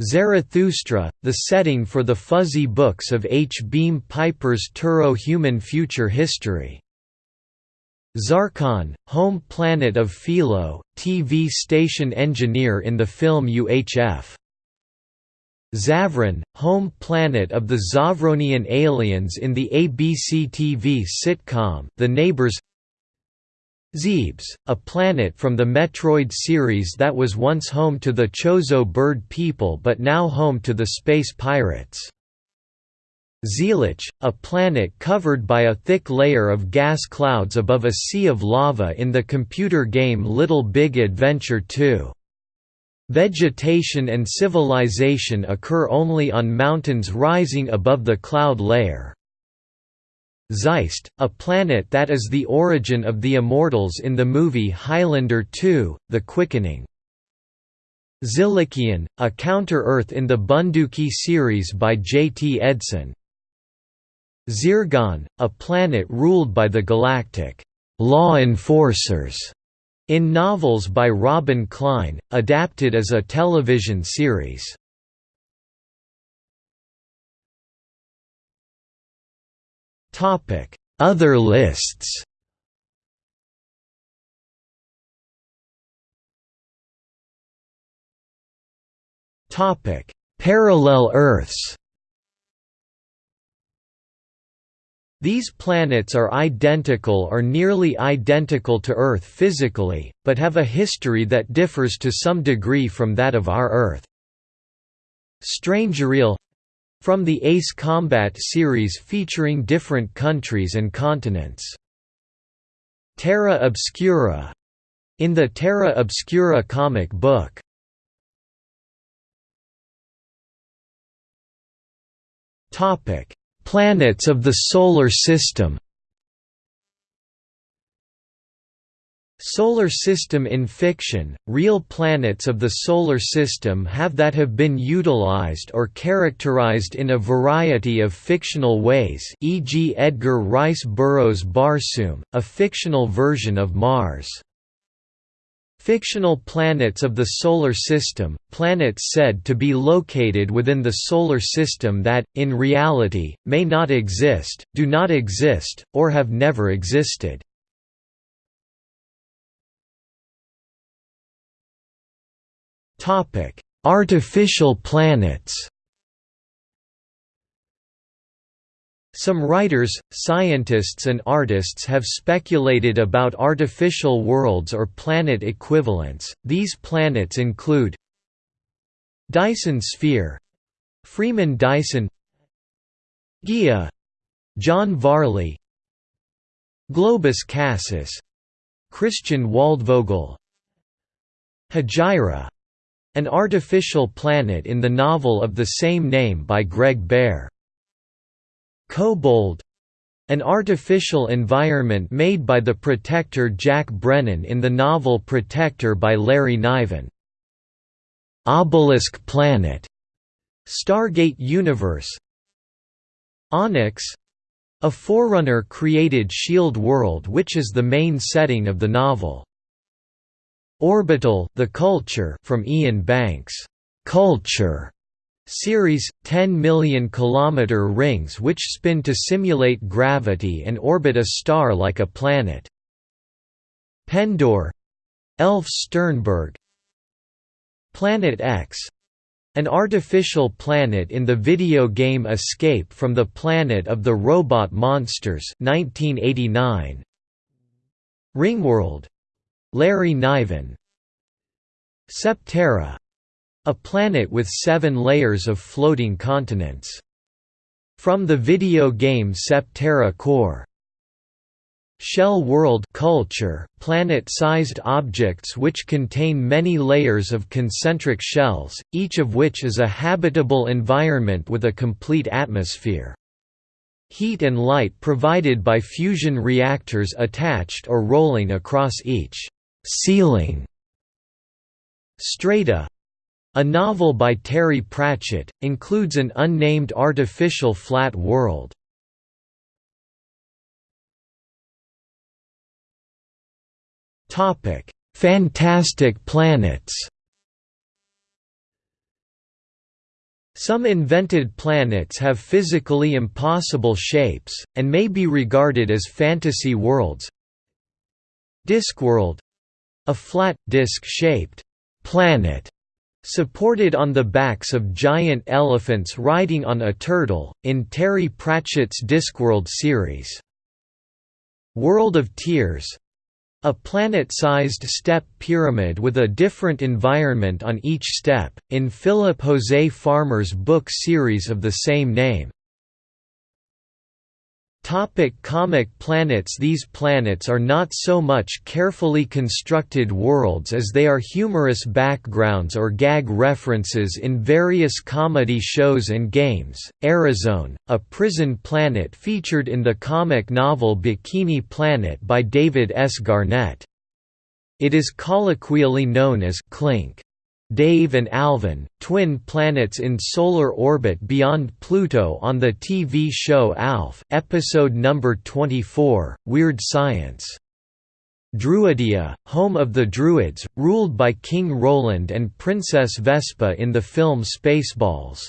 Zarathustra, the setting for the fuzzy books of H. Beam Piper's Terro-Human Future History. Zarkon, home planet of Philo, TV station engineer in the film UHF. Zavron, home planet of the Zavronian aliens in the ABC TV sitcom The Neighbors Zebes, a planet from the Metroid series that was once home to the Chozo bird people but now home to the space pirates. Zeelich, a planet covered by a thick layer of gas clouds above a sea of lava in the computer game Little Big Adventure 2. Vegetation and civilization occur only on mountains rising above the cloud layer. Zeist, a planet that is the origin of the Immortals in the movie Highlander 2, The Quickening. Zilikian, a counter-Earth in the Bunduki series by J. T. Edson. Zirgon, a planet ruled by the galactic law enforcers in novels by Robin Klein, adapted as a television series. Other lists. Topic: Parallel Earths. These planets are identical or nearly identical to Earth physically, but have a history that differs to some degree from that of our Earth. Strangereal from the Ace Combat series featuring different countries and continents. Terra Obscura in the Terra Obscura comic book. Topic: Planets of the Solar System. Solar system in fiction, real planets of the Solar System have that have been utilized or characterized in a variety of fictional ways e.g. Edgar Rice Burroughs' Barsoom, a fictional version of Mars. Fictional planets of the Solar System, planets said to be located within the Solar System that, in reality, may not exist, do not exist, or have never existed. Topic: Artificial planets. Some writers, scientists and artists have speculated about artificial worlds or planet equivalents. These planets include Dyson sphere, Freeman Dyson, Gaia, John Varley, Globus Cassus, Christian Waldvogel, Hejira, an artificial planet in the novel of the same name by Greg Bear. Kobold an artificial environment made by the Protector Jack Brennan in the novel Protector by Larry Niven. Obelisk Planet Stargate Universe Onyx a forerunner created Shield World which is the main setting of the novel. Orbital, The Culture from Iain Banks' Culture series 10 million kilometer rings which spin to simulate gravity and orbit a star like a planet. Pendor Elf Sternberg. Planet X an artificial planet in the video game Escape from the Planet of the Robot Monsters 1989 Ringworld Larry Niven Septerra a planet with seven layers of floating continents. From the video game Septerra Core Shell world culture, planet-sized objects which contain many layers of concentric shells, each of which is a habitable environment with a complete atmosphere. Heat and light provided by fusion reactors attached or rolling across each ceiling. Strata a novel by Terry Pratchett, includes an unnamed artificial flat world. Fantastic planets Some invented planets have physically impossible shapes, and may be regarded as fantasy worlds. Discworld a flat, disc-shaped planet supported on the backs of giant elephants riding on a turtle, in Terry Pratchett's Discworld series. World of Tiers a planet-sized step pyramid with a different environment on each step, in Philip Jose Farmer's book series of the same name. Topic comic planets These planets are not so much carefully constructed worlds as they are humorous backgrounds or gag references in various comedy shows and games. Arizona, a prison planet featured in the comic novel Bikini Planet by David S. Garnett. It is colloquially known as Clink. Dave and Alvin, twin planets in solar orbit beyond Pluto on the TV show ALF, episode number 24, Weird Science. Druidia, home of the Druids, ruled by King Roland and Princess Vespa in the film Spaceballs.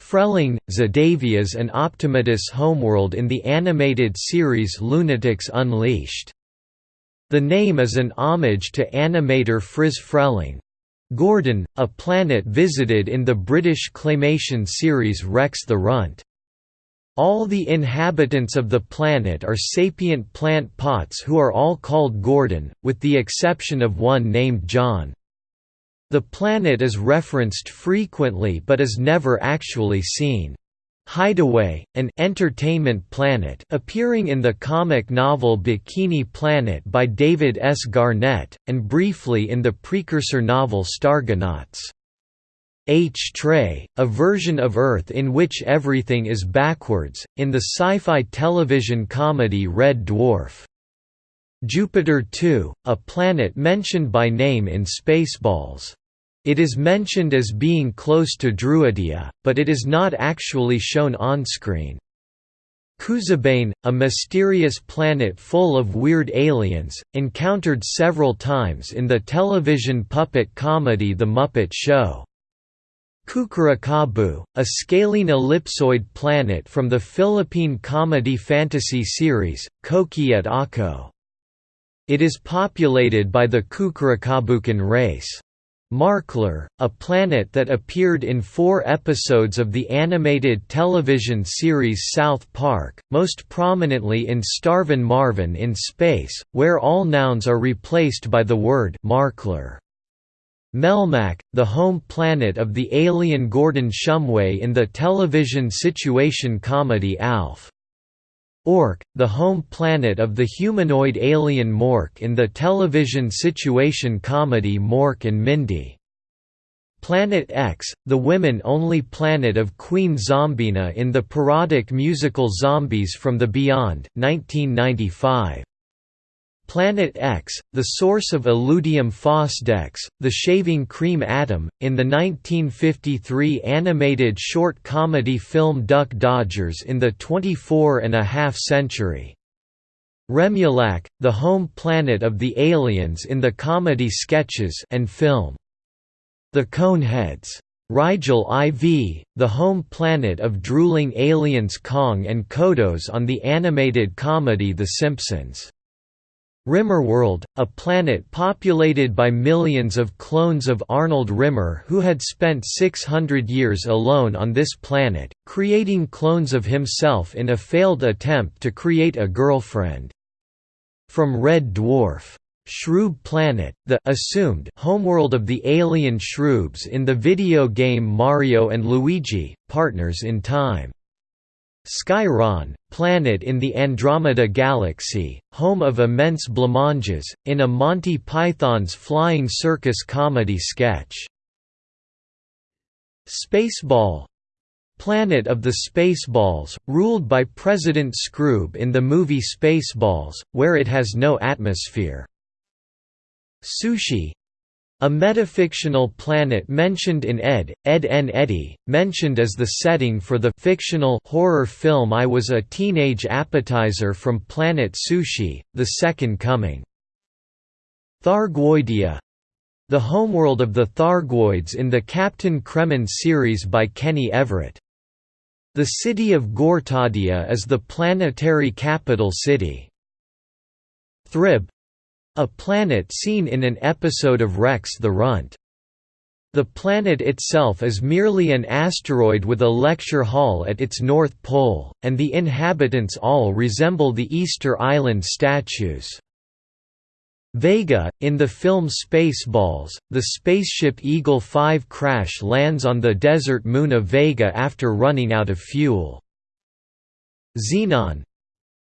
Freleng, Zadavia's and Optimatus homeworld in the animated series Loonatics Unleashed. The name is an homage to animator Friz Freleng, Gordon, a planet visited in the British claymation series Rex the Runt. All the inhabitants of the planet are sapient plant pots who are all called Gordon, with the exception of one named John. The planet is referenced frequently but is never actually seen. Hideaway, an entertainment planet appearing in the comic novel Bikini Planet by David S. Garnett, and briefly in the precursor novel Stargonauts. Htrae, a version of Earth in which everything is backwards, in the sci-fi television comedy Red Dwarf. Jupiter 2, a planet mentioned by name in Spaceballs. It is mentioned as being close to Druidia, but it is not actually shown on-screen. Koozebane, a mysterious planet full of weird aliens, encountered several times in the television puppet comedy The Muppet Show. Kukurakabu, a scalene ellipsoid planet from the Philippine comedy fantasy series, Kokey at Ako. It is populated by the Kukurakabukan race. Marklar, a planet that appeared in four episodes of the animated television series South Park, most prominently in Starvin Marvin in Space, where all nouns are replaced by the word Marklar. Melmac, the home planet of the alien Gordon Shumway in the television situation comedy Alf. Ork, the home planet of the humanoid alien Mork in the television situation comedy Mork and Mindy. Planet X, the women-only planet of Queen Zombina in the parodic musical Zombies from the Beyond 1995. Planet X, the source of Illudium Phosdex, the shaving cream atom, in the 1953 animated short comedy film Duck Dodgers in the 24 and a half century. Remulak, the home planet of the aliens in the comedy sketches and film. The Coneheads. Rigel IV, the home planet of drooling aliens Kang and Kodos on the animated comedy The Simpsons. Rimmerworld, a planet populated by millions of clones of Arnold Rimmer who had spent 600 years alone on this planet, creating clones of himself in a failed attempt to create a girlfriend. From Red Dwarf. Shroob Planet, the assumed homeworld of the alien Shroobs in the video game Mario and Luigi, Partners in Time. Skyron, planet in the Andromeda Galaxy, home of immense blancmanges, in a Monty Python's Flying Circus comedy sketch. Spaceball Planet of the Spaceballs, ruled by President Skroob in the movie Spaceballs, where it has no atmosphere. Sushi a metafictional planet mentioned in Ed, Edd n Eddy, mentioned as the setting for the fictional horror film I Was a Teenage Appetizer from Planet Sushi, The Second Coming. Thargoidia the homeworld of the Thargoids in the Captain Kremmen series by Kenny Everett. The city of Gortadia is the planetary capital city. Thrib a planet seen in an episode of Rex the Runt. The planet itself is merely an asteroid with a lecture hall at its north pole, and the inhabitants all resemble the Easter Island statues. Vega, in the film Spaceballs, the spaceship Eagle 5 crash lands on the desert moon of Vega after running out of fuel. Xenon,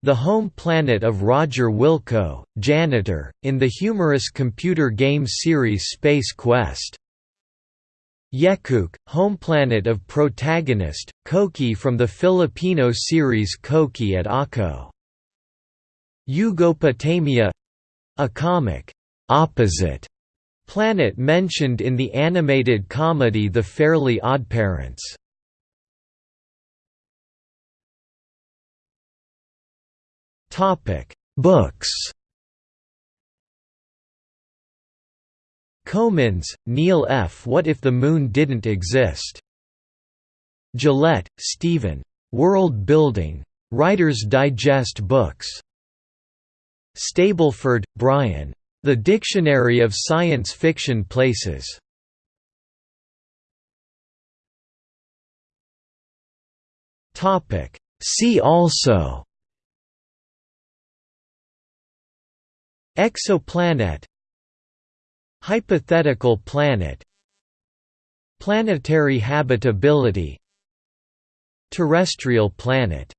the home planet of Roger Wilco, janitor, in the humorous computer game series Space Quest. Yekuk, home planet of protagonist, Kokey from the Filipino series Kokey at Ako. Yugopotamia a comic, opposite planet mentioned in the animated comedy The Fairly Oddparents. Topic: Books. Comins, Neil F. What if the Moon didn't exist? Gillett, Stephen. World Building. Writer's Digest Books. Stableford, Brian. The Dictionary of Science Fiction Places. See also Exoplanet Hypothetical planet Planetary habitability Terrestrial planet.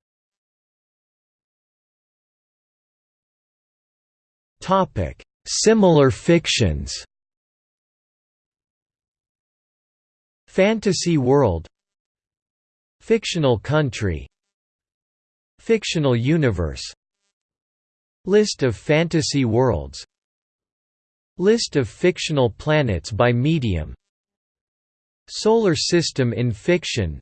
Similar fictions Fantasy world Fictional country Fictional universe List of fantasy worlds. List of fictional planets by medium. Solar system in fiction.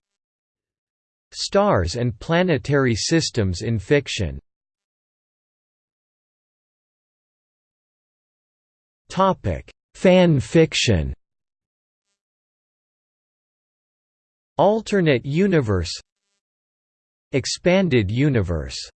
Stars and planetary systems in fiction. Fan fiction. Alternate universe. Expanded universe